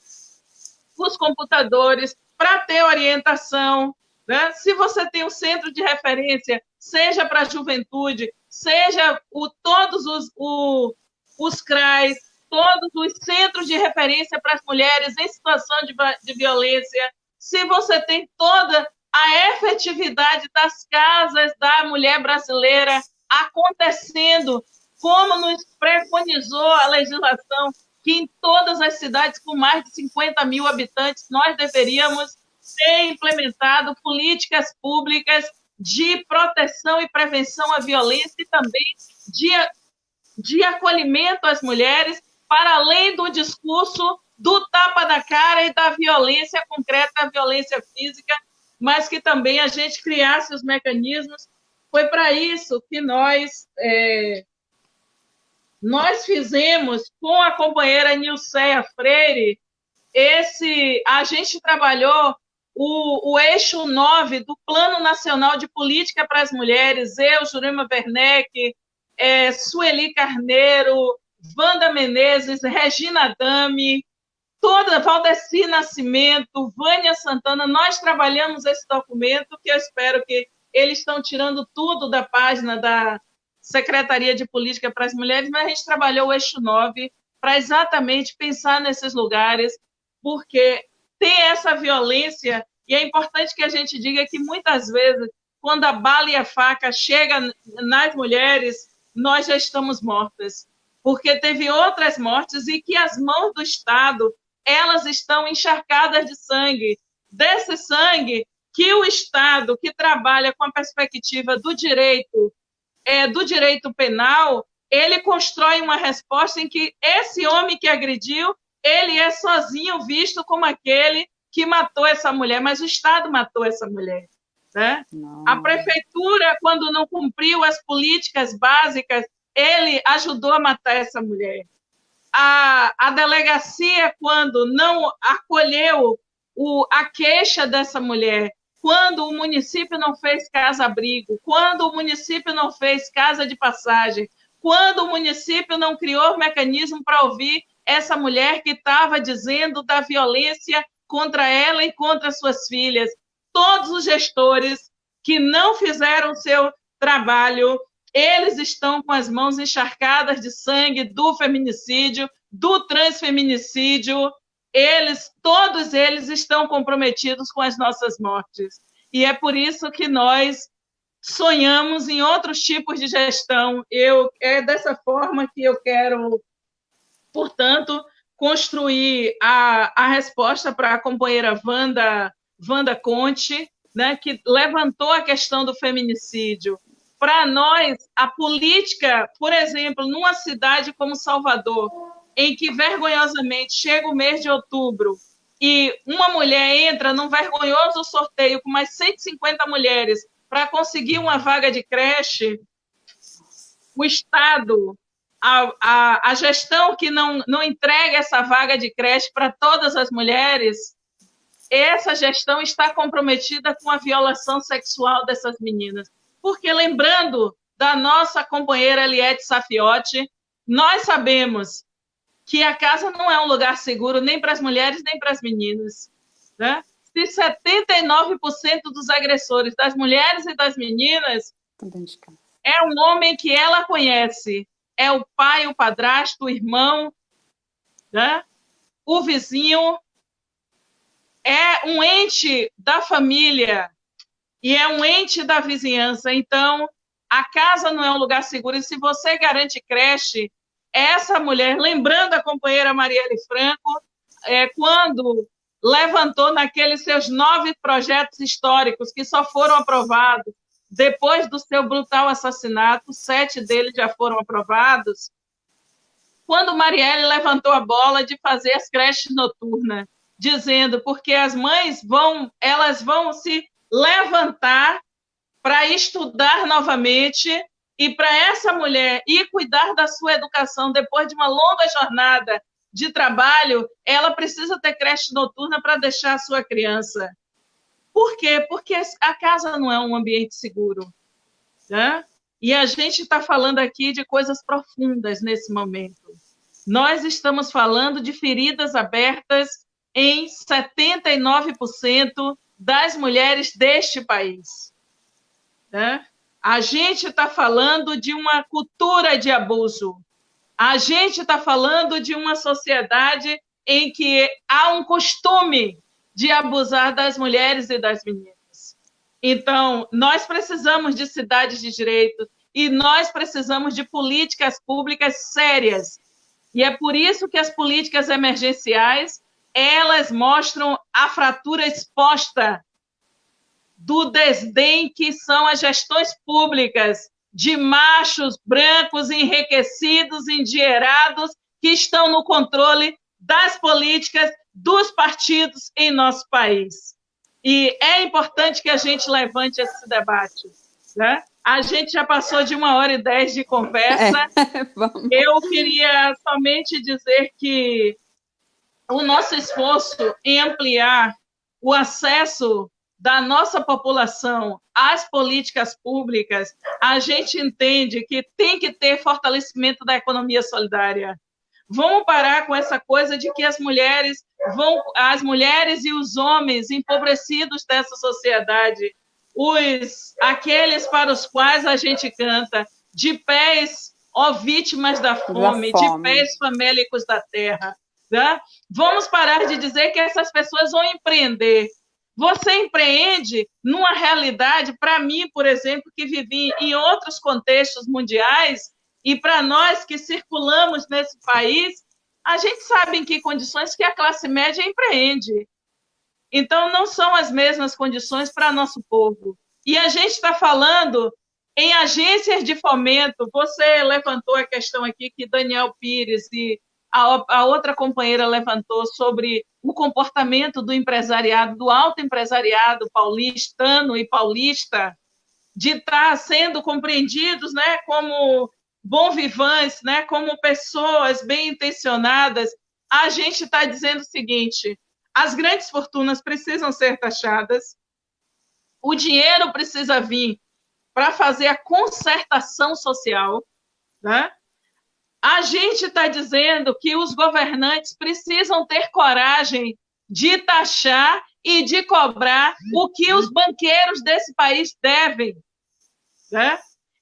os computadores, para ter orientação. Né? Se você tem um centro de referência, seja para a juventude, seja o, todos os, o, os CRAs, todos os centros de referência para as mulheres em situação de, de violência, se você tem toda a efetividade das casas da mulher brasileira acontecendo, como nos preconizou a legislação, que em todas as cidades com mais de 50 mil habitantes nós deveríamos ter implementado políticas públicas de proteção e prevenção à violência e também de, de acolhimento às mulheres, para além do discurso do tapa na cara e da violência concreta, da violência física, mas que também a gente criasse os mecanismos. Foi para isso que nós é, nós fizemos com a companheira Nilceia Freire esse a gente trabalhou o, o eixo 9 do Plano Nacional de Política para as Mulheres, eu, Jurema Werneck, é, Sueli Carneiro, Wanda Menezes, Regina Dami, toda, Valdeci Nascimento, Vânia Santana, nós trabalhamos esse documento que eu espero que eles estão tirando tudo da página da Secretaria de Política para as Mulheres, mas a gente trabalhou o eixo 9 para exatamente pensar nesses lugares, porque tem essa violência, e é importante que a gente diga que muitas vezes, quando a bala e a faca chegam nas mulheres, nós já estamos mortas, porque teve outras mortes e que as mãos do Estado, elas estão encharcadas de sangue, desse sangue que o Estado, que trabalha com a perspectiva do direito, é, do direito penal, ele constrói uma resposta em que esse homem que agrediu ele é sozinho visto como aquele que matou essa mulher, mas o Estado matou essa mulher. Né? A prefeitura, quando não cumpriu as políticas básicas, ele ajudou a matar essa mulher. A, a delegacia, quando não acolheu o, a queixa dessa mulher, quando o município não fez casa-abrigo, quando o município não fez casa de passagem, quando o município não criou mecanismo para ouvir essa mulher que estava dizendo da violência contra ela e contra suas filhas. Todos os gestores que não fizeram seu trabalho, eles estão com as mãos encharcadas de sangue do feminicídio, do transfeminicídio. Eles, todos eles estão comprometidos com as nossas mortes. E é por isso que nós sonhamos em outros tipos de gestão. Eu é dessa forma que eu quero portanto, construir a, a resposta para a companheira Wanda, Wanda Conte, né, que levantou a questão do feminicídio. Para nós, a política, por exemplo, numa cidade como Salvador, em que vergonhosamente chega o mês de outubro e uma mulher entra num vergonhoso sorteio com mais 150 mulheres para conseguir uma vaga de creche, o Estado a, a, a gestão que não, não entrega essa vaga de creche para todas as mulheres, essa gestão está comprometida com a violação sexual dessas meninas. Porque, lembrando da nossa companheira Eliette Safiotti, nós sabemos que a casa não é um lugar seguro nem para as mulheres, nem para as meninas. Né? Se 79% dos agressores das mulheres e das meninas é um homem que ela conhece, é o pai, o padrasto, o irmão, né? o vizinho, é um ente da família e é um ente da vizinhança. Então, a casa não é um lugar seguro. E se você garante creche, essa mulher, lembrando a companheira Marielle Franco, é, quando levantou naqueles seus nove projetos históricos que só foram aprovados depois do seu brutal assassinato, sete deles já foram aprovados, quando Marielle levantou a bola de fazer as creches noturnas, dizendo porque as mães vão, elas vão se levantar para estudar novamente e para essa mulher ir cuidar da sua educação depois de uma longa jornada de trabalho, ela precisa ter creche noturna para deixar a sua criança. Por quê? Porque a casa não é um ambiente seguro. Né? E a gente está falando aqui de coisas profundas nesse momento. Nós estamos falando de feridas abertas em 79% das mulheres deste país. Né? A gente está falando de uma cultura de abuso. A gente está falando de uma sociedade em que há um costume de abusar das mulheres e das meninas. Então, nós precisamos de cidades de direito e nós precisamos de políticas públicas sérias. E é por isso que as políticas emergenciais, elas mostram a fratura exposta do desdém que são as gestões públicas de machos brancos enriquecidos, endinheirados, que estão no controle das políticas dos partidos em nosso país. E é importante que a gente levante esse debate. Né? A gente já passou de uma hora e dez de conversa. É, Eu queria somente dizer que o nosso esforço em ampliar o acesso da nossa população às políticas públicas, a gente entende que tem que ter fortalecimento da economia solidária. Vamos parar com essa coisa de que as mulheres vão, as mulheres e os homens empobrecidos dessa sociedade, os aqueles para os quais a gente canta, de pés, ó vítimas da fome, da fome. de pés famélicos da terra. Né? Vamos parar de dizer que essas pessoas vão empreender. Você empreende numa realidade, para mim, por exemplo, que vivi em outros contextos mundiais, e para nós que circulamos nesse país, a gente sabe em que condições que a classe média empreende. Então, não são as mesmas condições para nosso povo. E a gente está falando em agências de fomento. Você levantou a questão aqui que Daniel Pires e a, a outra companheira levantou sobre o comportamento do empresariado, do alto empresariado paulistano e paulista, de estar tá sendo compreendidos né, como bom vivantes, né, como pessoas bem intencionadas, a gente está dizendo o seguinte: as grandes fortunas precisam ser taxadas, o dinheiro precisa vir para fazer a concertação social, né? A gente está dizendo que os governantes precisam ter coragem de taxar e de cobrar o que os banqueiros desse país devem. Né?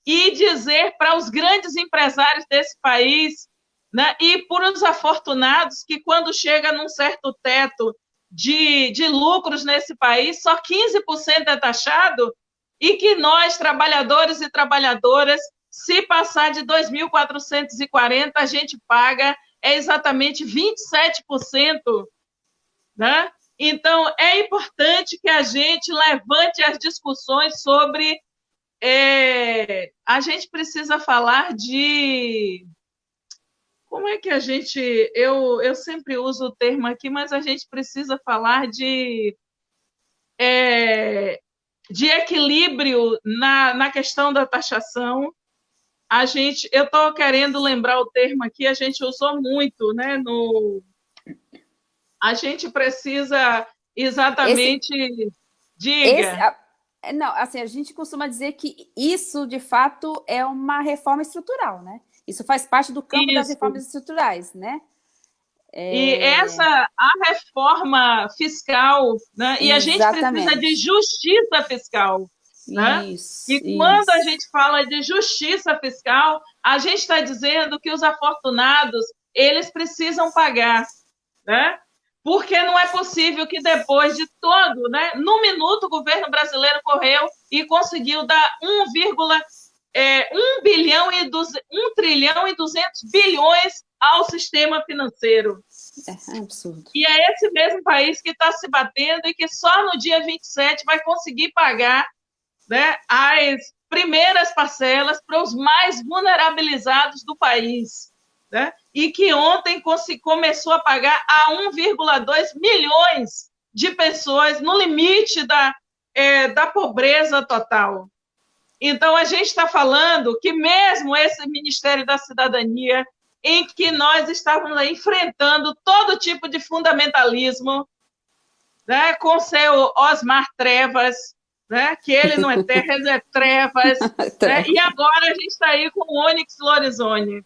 e dizer para os grandes empresários desse país né, e para os afortunados que, quando chega num certo teto de, de lucros nesse país, só 15% é taxado, e que nós, trabalhadores e trabalhadoras, se passar de 2.440, a gente paga é exatamente 27%. Né? Então, é importante que a gente levante as discussões sobre é, a gente precisa falar de. Como é que a gente. Eu, eu sempre uso o termo aqui, mas a gente precisa falar de. É, de equilíbrio na, na questão da taxação. A gente, eu estou querendo lembrar o termo aqui, a gente usou muito, né? No, a gente precisa exatamente. Esse, diga. Esse, é, não, assim, a gente costuma dizer que isso, de fato, é uma reforma estrutural, né? Isso faz parte do campo isso. das reformas estruturais, né? É... E essa, a reforma fiscal, né? E a gente precisa de justiça fiscal. Né? Isso, e quando isso. a gente fala de justiça fiscal, a gente está dizendo que os afortunados eles precisam pagar, né? porque não é possível que depois de todo, né, no minuto, o governo brasileiro correu e conseguiu dar 1, é, 1 bilhão e 1 trilhão e 200 bilhões ao sistema financeiro. É, é absurdo. E é esse mesmo país que está se batendo e que só no dia 27 vai conseguir pagar né, as primeiras parcelas para os mais vulnerabilizados do país. Né? E que ontem começou a pagar a 1,2 milhões de pessoas no limite da, é, da pobreza total. Então, a gente está falando que mesmo esse Ministério da Cidadania, em que nós estávamos enfrentando todo tipo de fundamentalismo, né, com seu Osmar Trevas, né, que ele não é terra, é trevas, né, e agora a gente está aí com o Onyx Lorenzoni.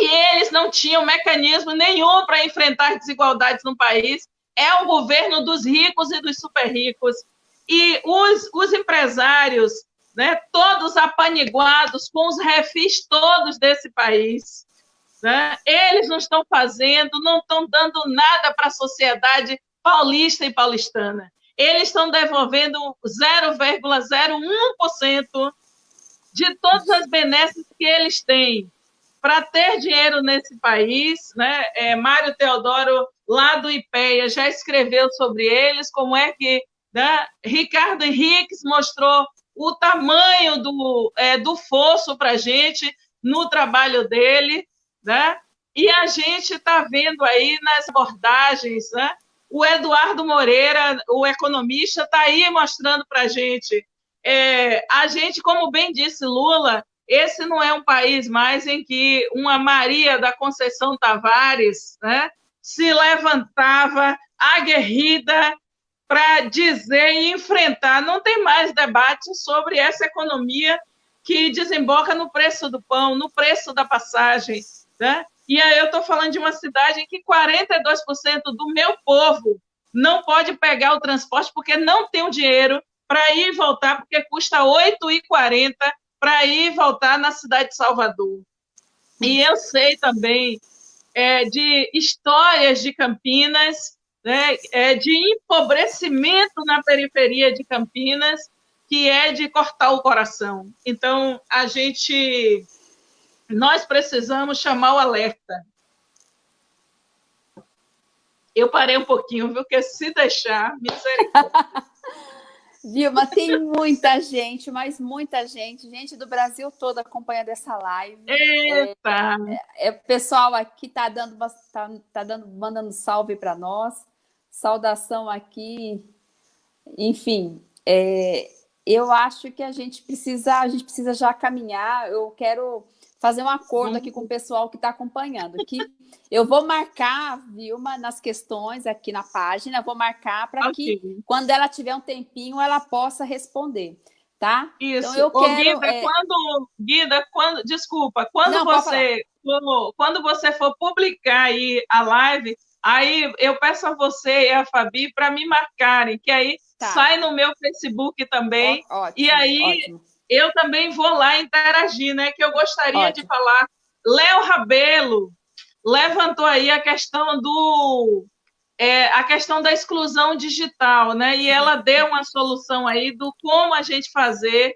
E eles não tinham mecanismo nenhum para enfrentar desigualdades no país. É o governo dos ricos e dos super ricos. E os, os empresários, né, todos apaniguados com os refis todos desse país, né? Eles não estão fazendo, não estão dando nada para a sociedade paulista e paulistana. Eles estão devolvendo 0,01% de todas as benesses que eles têm. Para ter dinheiro nesse país, né? É, Mário Teodoro, lá do IPEA, já escreveu sobre eles, como é que né? Ricardo Henriques mostrou o tamanho do, é, do fosso para a gente no trabalho dele né? E a gente está vendo aí nas abordagens, né? O Eduardo Moreira, o economista, está aí mostrando para a gente. É, a gente, como bem disse Lula, esse não é um país mais em que uma Maria da Conceição Tavares né, se levantava aguerrida para dizer e enfrentar. Não tem mais debate sobre essa economia que desemboca no preço do pão, no preço da passagem, né? E aí eu estou falando de uma cidade em que 42% do meu povo não pode pegar o transporte porque não tem o dinheiro para ir e voltar, porque custa R$ 8,40 para ir e voltar na cidade de Salvador. E eu sei também é, de histórias de Campinas, né, é, de empobrecimento na periferia de Campinas, que é de cortar o coração. Então, a gente nós precisamos chamar o alerta. Eu parei um pouquinho, viu? Que se deixar, misericórdia. Vilma, tem muita gente, mas muita gente, gente do Brasil todo acompanhando essa live. Eita! É, é, o pessoal aqui está dando, tá, tá dando, mandando salve para nós. Saudação aqui. Enfim, é, eu acho que a gente precisa, a gente precisa já caminhar. Eu quero fazer um acordo aqui com o pessoal que está acompanhando. Que eu vou marcar Vilma nas questões aqui na página, vou marcar para okay. que quando ela tiver um tempinho ela possa responder. Tá? Isso. Então, eu quero, Guida, é... quando, Guida, quando, desculpa, quando Não, você for, quando você for publicar aí a live, aí eu peço a você e a Fabi para me marcarem, que aí tá. sai no meu Facebook também. Ó, ótimo, e aí ótimo eu também vou lá interagir, né? Que eu gostaria Ótimo. de falar. Léo Rabelo levantou aí a questão do é, a questão da exclusão digital, né? E ela deu uma solução aí do como a gente fazer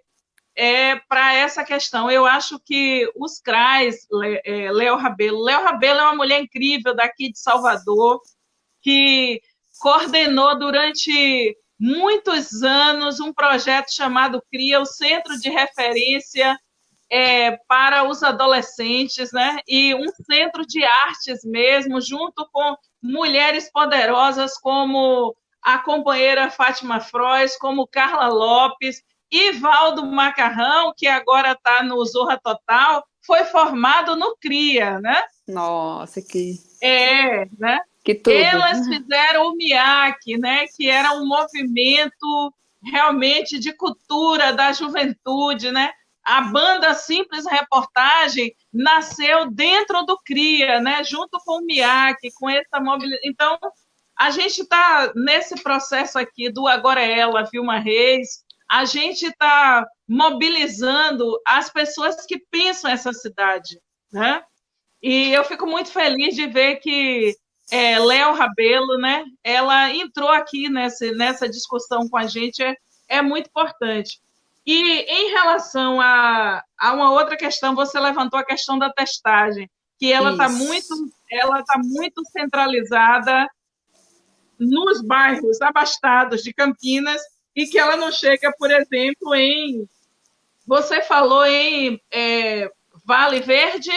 é, para essa questão. Eu acho que os CRAs, é, Léo Rabelo, Léo Rabelo é uma mulher incrível daqui de Salvador, que coordenou durante muitos anos um projeto chamado CRIA, o Centro de Referência é, para os Adolescentes, né? e um centro de artes mesmo, junto com mulheres poderosas como a companheira Fátima Frois, como Carla Lopes, Ivaldo Macarrão, que agora está no Zorra Total, foi formado no CRIA, né? Nossa, que... É, né? Que tudo. Elas fizeram o MIAC, né, que era um movimento realmente de cultura da juventude, né? A banda Simples Reportagem nasceu dentro do CRIA, né? junto com o MIAC, com essa mobilização. Então, a gente está nesse processo aqui do Agora é Ela, Vilma Reis, a gente está mobilizando as pessoas que pensam essa cidade. Né? E eu fico muito feliz de ver que é, Léo Rabelo, né? Ela entrou aqui nessa, nessa discussão com a gente, é, é muito importante. E em relação a, a uma outra questão, você levantou a questão da testagem, que ela está muito ela está muito centralizada nos bairros abastados de Campinas e que ela não chega, por exemplo, em. Você falou em é, Vale Verde?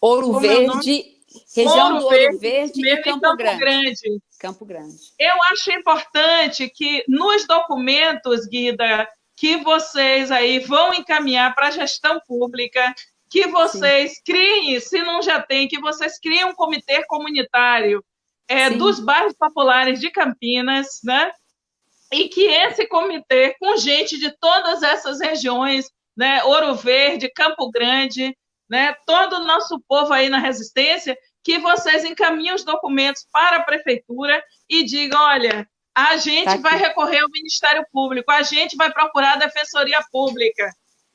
Ouro é Verde, região Ouro do Ouro Verde, Verde e Campo, Campo Grande. Grande. Campo Grande. Eu acho importante que nos documentos, Guida, que vocês aí vão encaminhar para a gestão pública, que vocês Sim. criem, se não já tem, que vocês criem um comitê comunitário é, dos bairros populares de Campinas, né? E que esse comitê, com gente de todas essas regiões, né? Ouro Verde, Campo Grande, né? Todo o nosso povo aí na resistência, que vocês encaminhem os documentos para a prefeitura e digam, olha, a gente tá vai recorrer ao Ministério Público, a gente vai procurar a Defensoria Pública,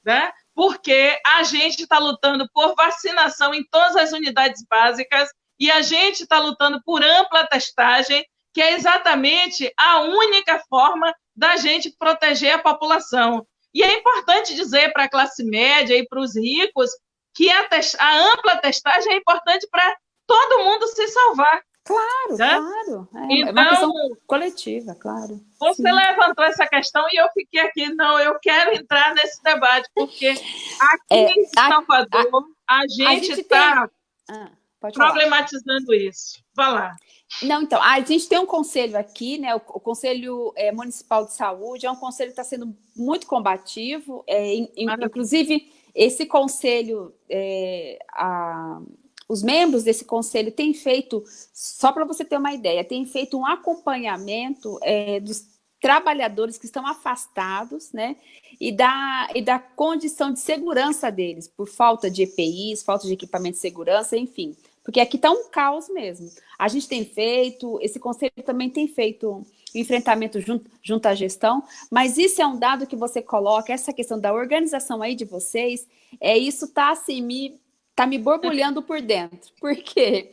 né? porque a gente está lutando por vacinação em todas as unidades básicas e a gente está lutando por ampla testagem, que é exatamente a única forma da gente proteger a população. E é importante dizer para a classe média e para os ricos que a, a ampla testagem é importante para todo mundo se salvar. Claro, né? claro. É, então, é uma questão então, coletiva, claro. Você Sim. levantou essa questão e eu fiquei aqui, não, eu quero entrar nesse debate, porque aqui é, em Salvador a, a, a gente está ah, problematizando falar. isso. Vai lá. Não, então, a gente tem um conselho aqui, né? O, o Conselho é, Municipal de Saúde é um conselho que está sendo muito combativo, é, in, inclusive esse conselho, é, a, os membros desse conselho têm feito, só para você ter uma ideia, têm feito um acompanhamento é, dos trabalhadores que estão afastados, né? E da, e da condição de segurança deles, por falta de EPIs, falta de equipamento de segurança, enfim. Porque aqui está um caos mesmo. A gente tem feito, esse conselho também tem feito enfrentamento junto, junto à gestão, mas isso é um dado que você coloca, essa questão da organização aí de vocês, é isso está assim, me Tá me borbulhando por dentro. Por quê?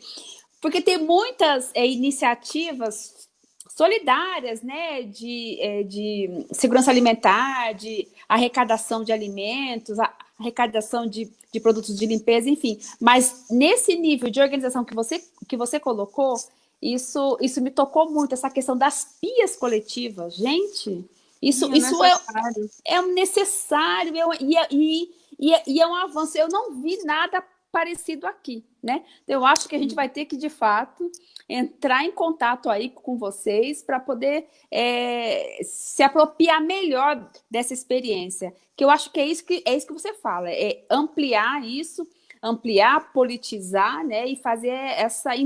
Porque tem muitas é, iniciativas solidárias, né, de, é, de segurança alimentar, de arrecadação de alimentos, arrecadação de, de produtos de limpeza, enfim. Mas nesse nível de organização que você, que você colocou, isso, isso me tocou muito, essa questão das pias coletivas. Gente, isso, é, isso necessário. é, é necessário é, e, e, e, é, e é um avanço. Eu não vi nada parecido aqui, né? Eu acho que a gente vai ter que, de fato, entrar em contato aí com vocês para poder é, se apropriar melhor dessa experiência. Que eu acho que é isso que, é isso que você fala, é ampliar isso, ampliar, politizar, né? E fazer essa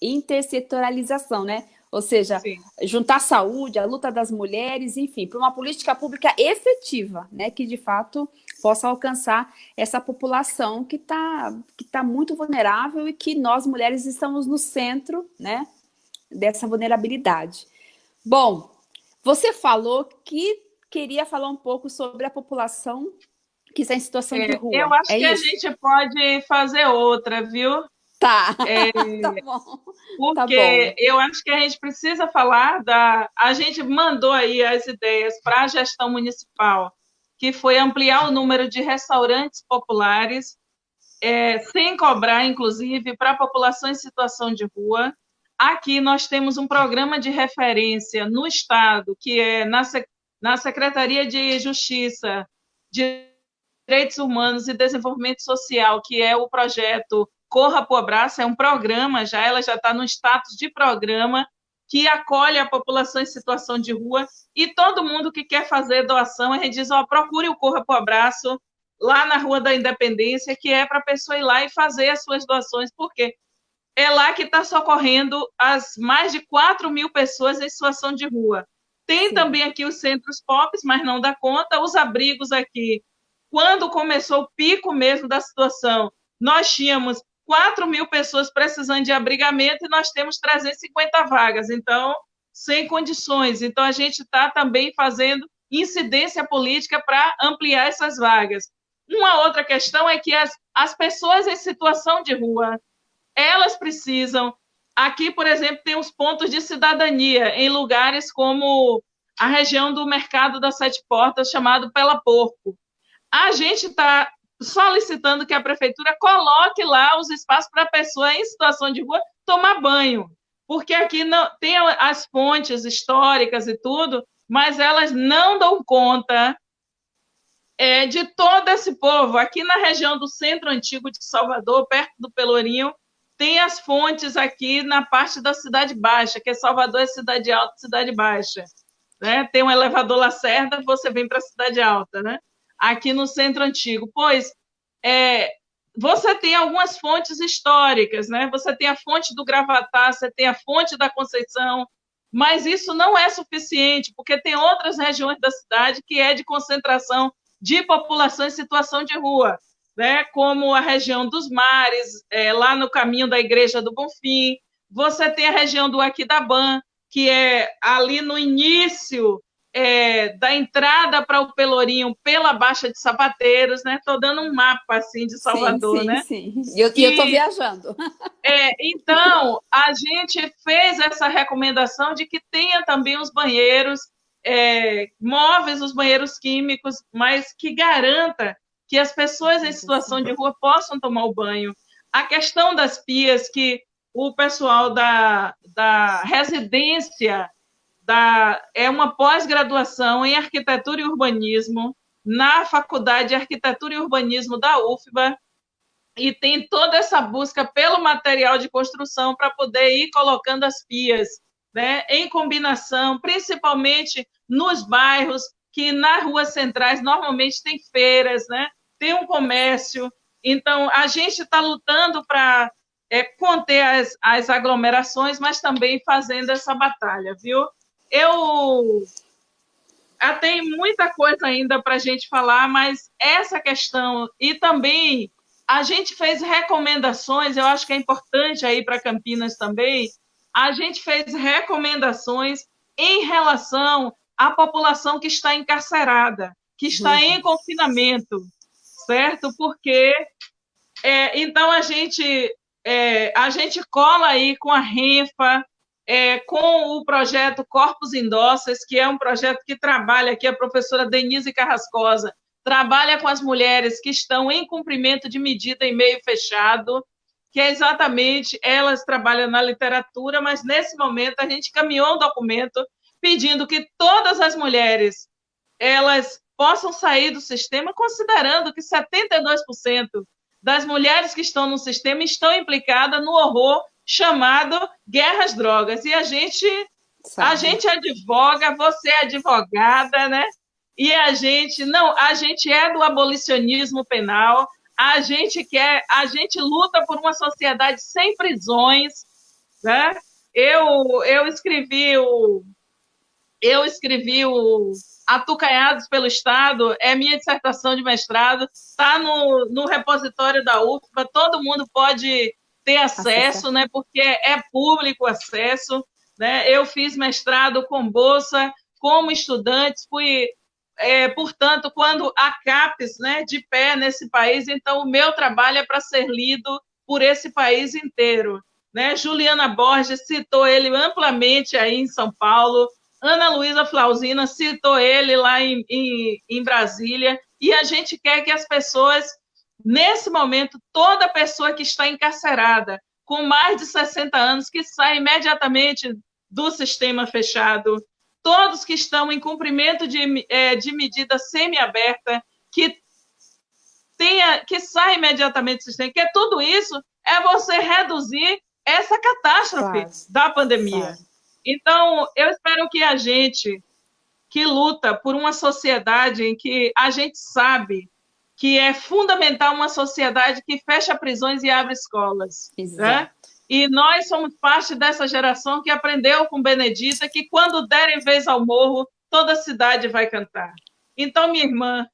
intersetorialização, né? Ou seja, Sim. juntar a saúde, a luta das mulheres, enfim, para uma política pública efetiva, né, que de fato possa alcançar essa população que está que tá muito vulnerável e que nós, mulheres, estamos no centro né, dessa vulnerabilidade. Bom, você falou que queria falar um pouco sobre a população que está em situação é, de rua. Eu acho é que isso? a gente pode fazer outra, viu? Tá. É, tá bom. Porque tá bom. eu acho que a gente precisa falar da. A gente mandou aí as ideias para a gestão municipal, que foi ampliar o número de restaurantes populares, é, sem cobrar, inclusive, para a população em situação de rua. Aqui nós temos um programa de referência no Estado, que é na, na Secretaria de Justiça, de Direitos Humanos e Desenvolvimento Social, que é o projeto Corra para o Abraço é um programa já, ela já está no status de programa que acolhe a população em situação de rua e todo mundo que quer fazer doação, a gente diz, ó, procure o Corra para o Abraço lá na Rua da Independência, que é para a pessoa ir lá e fazer as suas doações, porque é lá que está socorrendo as mais de 4 mil pessoas em situação de rua. Tem Sim. também aqui os centros POPs, mas não dá conta, os abrigos aqui. Quando começou o pico mesmo da situação, nós tínhamos 4 mil pessoas precisando de abrigamento e nós temos 350 vagas, então, sem condições. Então, a gente está também fazendo incidência política para ampliar essas vagas. Uma outra questão é que as, as pessoas em situação de rua, elas precisam. Aqui, por exemplo, tem os pontos de cidadania em lugares como a região do Mercado das Sete Portas, chamado Pela Porco. A gente está solicitando que a prefeitura coloque lá os espaços para a pessoa em situação de rua tomar banho, porque aqui não tem as fontes históricas e tudo, mas elas não dão conta é, de todo esse povo. Aqui na região do centro antigo de Salvador, perto do Pelourinho, tem as fontes aqui na parte da Cidade Baixa, que é Salvador, é Cidade Alta, Cidade Baixa. Né? Tem um elevador Lacerda, você vem para a Cidade Alta, né? Aqui no centro antigo. Pois é, você tem algumas fontes históricas, né? Você tem a fonte do Gravatá, você tem a fonte da Conceição, mas isso não é suficiente, porque tem outras regiões da cidade que é de concentração de população em situação de rua né, como a região dos mares, é, lá no caminho da Igreja do Bonfim. Você tem a região do Aquidabã, que é ali no início é, da entrada para o Pelourinho pela Baixa de Sapateiros, né? Estou dando um mapa assim de Salvador, sim, sim, né? Sim, e eu estou viajando. É, então, a gente fez essa recomendação de que tenha também os banheiros é, móveis, os banheiros químicos, mas que garanta que as pessoas em situação de rua possam tomar o banho. A questão das pias, que o pessoal da, da residência da, é uma pós-graduação em arquitetura e urbanismo na Faculdade de Arquitetura e Urbanismo da UFBA e tem toda essa busca pelo material de construção para poder ir colocando as pias, né, em combinação, principalmente nos bairros que nas ruas centrais normalmente tem feiras, né? tem um comércio. Então, a gente está lutando para é, conter as, as aglomerações, mas também fazendo essa batalha, viu? Eu ah, tem muita coisa ainda para a gente falar, mas essa questão, e também a gente fez recomendações, eu acho que é importante aí para Campinas também, a gente fez recomendações em relação à população que está encarcerada, que está uhum. em confinamento certo? Porque é, então a gente é, a gente cola aí com a Renfa, é, com o projeto Corpos Indóceis, que é um projeto que trabalha aqui a professora Denise Carrascosa, trabalha com as mulheres que estão em cumprimento de medida em meio fechado, que é exatamente, elas trabalham na literatura, mas nesse momento a gente caminhou um documento pedindo que todas as mulheres elas possam sair do sistema, considerando que 72% das mulheres que estão no sistema estão implicadas no horror chamado guerras drogas. E a gente, a gente advoga, você é advogada, né? E a gente não, a gente é do abolicionismo penal. A gente quer, a gente luta por uma sociedade sem prisões, né? Eu eu escrevi o eu escrevi o Atucanhados pelo Estado, é minha dissertação de mestrado, está no, no repositório da UFBA, todo mundo pode ter acesso, né, porque é público acesso. Né? Eu fiz mestrado com bolsa, como estudante, fui, é, portanto, quando a CAPES, né, de pé nesse país, então o meu trabalho é para ser lido por esse país inteiro. Né? Juliana Borges citou ele amplamente aí em São Paulo, Ana Luísa Flausina citou ele lá em, em, em Brasília, e a gente quer que as pessoas, nesse momento, toda pessoa que está encarcerada, com mais de 60 anos, que saia imediatamente do sistema fechado, todos que estão em cumprimento de, é, de medida semi-aberta, que tenha, que saia imediatamente do sistema, que tudo isso é você reduzir essa catástrofe claro. da pandemia. Claro. Então, eu espero que a gente que luta por uma sociedade em que a gente sabe que é fundamental uma sociedade que fecha prisões e abre escolas. Né? E nós somos parte dessa geração que aprendeu com Benedita que quando derem vez ao morro, toda a cidade vai cantar. Então, minha irmã,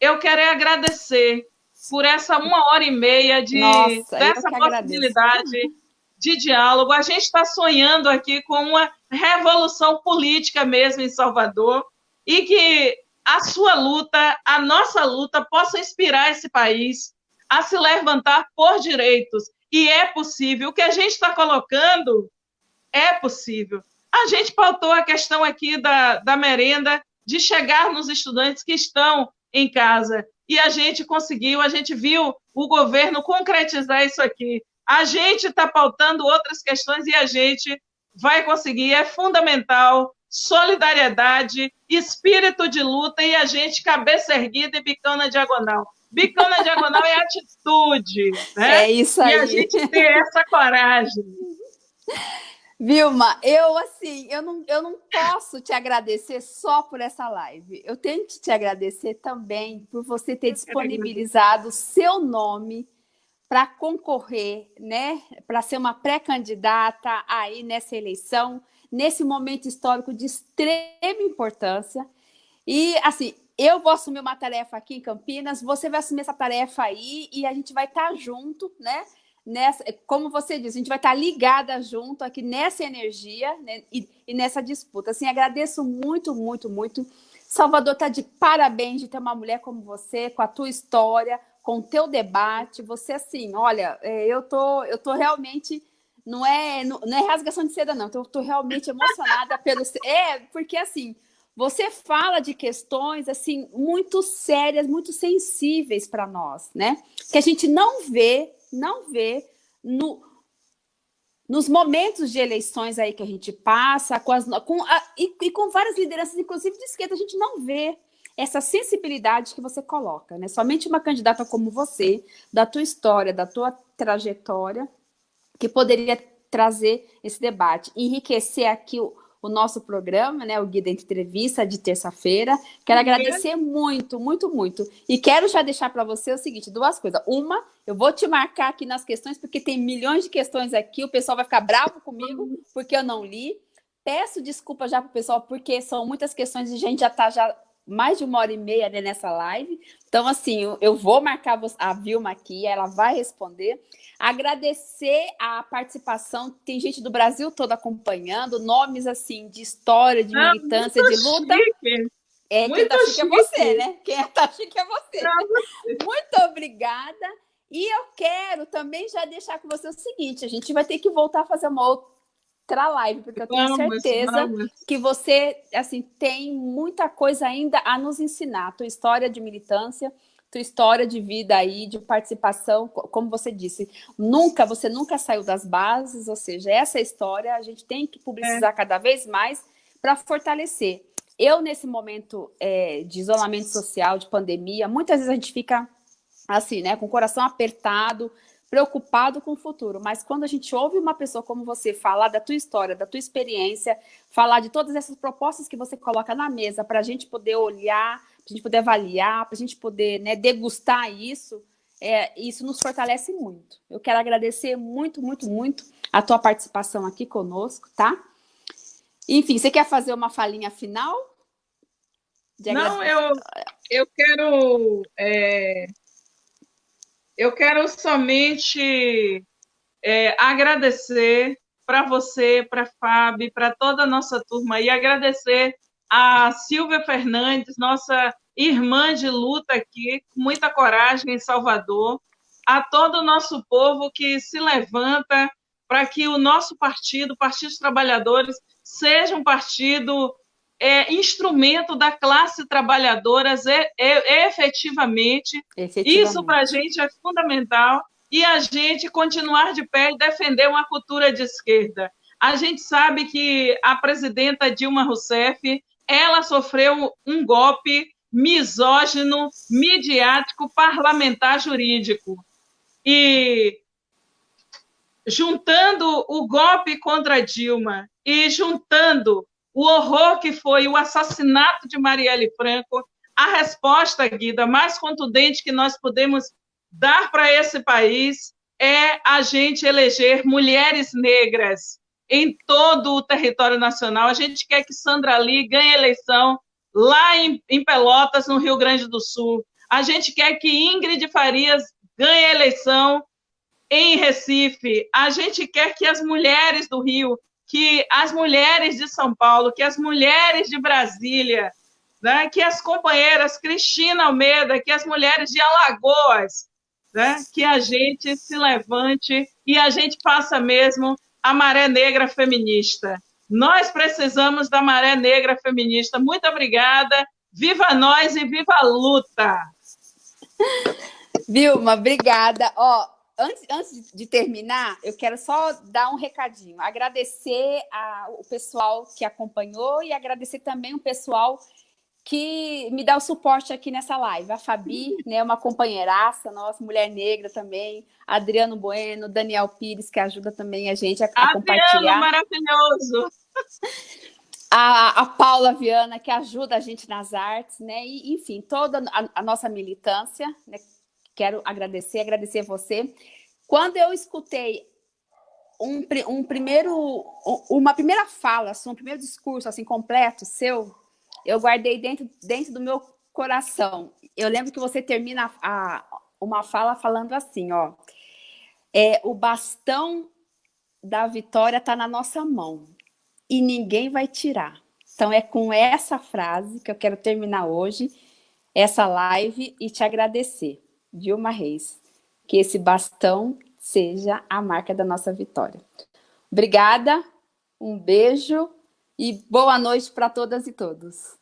eu quero agradecer por essa uma hora e meia de, Nossa, dessa possibilidade agradeço de diálogo. A gente está sonhando aqui com uma revolução política mesmo em Salvador e que a sua luta, a nossa luta, possa inspirar esse país a se levantar por direitos. E é possível. O que a gente está colocando é possível. A gente pautou a questão aqui da, da merenda, de chegar nos estudantes que estão em casa. e a gente conseguiu, a gente viu o governo concretizar isso aqui. A gente está pautando outras questões e a gente vai conseguir. É fundamental solidariedade, espírito de luta e a gente cabeça erguida e bicão na diagonal. Bicão na diagonal é atitude. Né? É isso aí. E a gente ter essa coragem. Vilma, eu assim, eu não, eu não posso te agradecer só por essa live. Eu tenho que te agradecer também por você ter disponibilizado o seu nome para concorrer, né? Para ser uma pré-candidata aí nessa eleição, nesse momento histórico de extrema importância. E assim, eu vou assumir uma tarefa aqui em Campinas, você vai assumir essa tarefa aí e a gente vai estar tá junto, né? nessa, como você disse, a gente vai estar ligada junto aqui nessa energia né, e, e, nessa disputa. Assim, agradeço muito, muito, muito. Salvador está de parabéns de ter uma mulher como você, com a tua história, com o teu debate. Você, assim, olha, é, eu tô, eu tô realmente... Não é, não, não é rasgação de seda, não. Eu tô realmente emocionada pelo... É, porque, assim, você fala de questões assim muito sérias, muito sensíveis para nós, né? Que a gente não vê não vê no, nos momentos de eleições aí que a gente passa, com as, com a, e, e, com várias lideranças, inclusive de esquerda, a gente não vê essa sensibilidade que você coloca, né? Somente uma candidata como você, da tua história, da tua trajetória, que poderia trazer esse debate, enriquecer aqui o, o nosso programa, né, o Guia Entrevista de terça-feira. Quero uhum. agradecer muito, muito, muito. E quero já deixar para você o seguinte, duas coisas. Uma, eu vou te marcar aqui nas questões, porque tem milhões de questões aqui, o pessoal vai ficar bravo comigo, porque eu não li. Peço desculpa já para o pessoal, porque são muitas questões e a gente já está já mais de uma hora e meia né, nessa live. Então, assim, eu vou marcar a Vilma aqui, ela vai responder. Agradecer a participação, tem gente do Brasil todo acompanhando, nomes assim de história, de ah, militância, de luta. Chique. É, muito quem tá chique, chique, é você, né? Quem tá chique é você. Muito obrigada. E eu quero também já deixar com você o seguinte, a gente vai ter que voltar a fazer uma outra live, porque eu tenho vamos, certeza vamos. que você assim tem muita coisa ainda a nos ensinar, tua história de militância, tua história de vida aí, de participação, como você disse, nunca, você nunca saiu das bases, ou seja, essa história a gente tem que publicizar é. cada vez mais para fortalecer. Eu, nesse momento é, de isolamento social, de pandemia, muitas vezes a gente fica assim, né, com o coração apertado, preocupado com o futuro, mas quando a gente ouve uma pessoa como você falar da tua história, da tua experiência, falar de todas essas propostas que você coloca na mesa para a gente poder olhar, a gente poder avaliar, para a gente poder né, degustar isso, é, isso nos fortalece muito. Eu quero agradecer muito, muito, muito a tua participação aqui conosco, tá? Enfim, você quer fazer uma falinha final? Não, eu, eu quero... É, eu quero somente é, agradecer para você, para a Fábio, para toda a nossa turma e agradecer a Silvia Fernandes, nossa irmã de luta aqui, com muita coragem em Salvador, a todo o nosso povo que se levanta para que o nosso partido, Partido dos Trabalhadores, seja um partido é, instrumento da classe trabalhadora é, é, efetivamente. efetivamente. Isso para a gente é fundamental e a gente continuar de pé e defender uma cultura de esquerda. A gente sabe que a presidenta Dilma Rousseff ela sofreu um golpe misógino, midiático, parlamentar, jurídico. E juntando o golpe contra Dilma e juntando o horror que foi o assassinato de Marielle Franco, a resposta, Guida, mais contundente que nós podemos dar para esse país é a gente eleger mulheres negras em todo o território nacional. A gente quer que Sandra Lee ganhe eleição lá em, em Pelotas, no Rio Grande do Sul. A gente quer que Ingrid Farias ganhe eleição em Recife. A gente quer que as mulheres do Rio, que as mulheres de São Paulo, que as mulheres de Brasília, né, que as companheiras Cristina Almeida, que as mulheres de Alagoas, né, que a gente se levante e a gente faça mesmo a maré negra feminista. Nós precisamos da maré negra feminista. Muito obrigada. Viva nós e viva a luta! Vilma, obrigada. Ó, antes, antes de terminar, eu quero só dar um recadinho. Agradecer ao pessoal que acompanhou e agradecer também o pessoal que me dá o suporte aqui nessa live. A Fabi, né, uma companheiraça nossa, mulher negra também. Adriano Bueno, Daniel Pires, que ajuda também a gente a, a compartilhar. Adriano, maravilhoso! A, a, Paula Viana, que ajuda a gente nas artes, né? E, enfim, toda a, a nossa militância, né? Quero agradecer, agradecer você. Quando eu escutei um, um primeiro, uma primeira fala, assim, um primeiro discurso assim completo seu, eu guardei dentro, dentro do meu coração. Eu lembro que você termina a, uma fala falando assim, ó, é, o bastão da vitória está na nossa mão e ninguém vai tirar. Então é com essa frase que eu quero terminar hoje essa live e te agradecer, Vilma Reis, que esse bastão seja a marca da nossa vitória. Obrigada, um beijo e boa noite para todas e todos.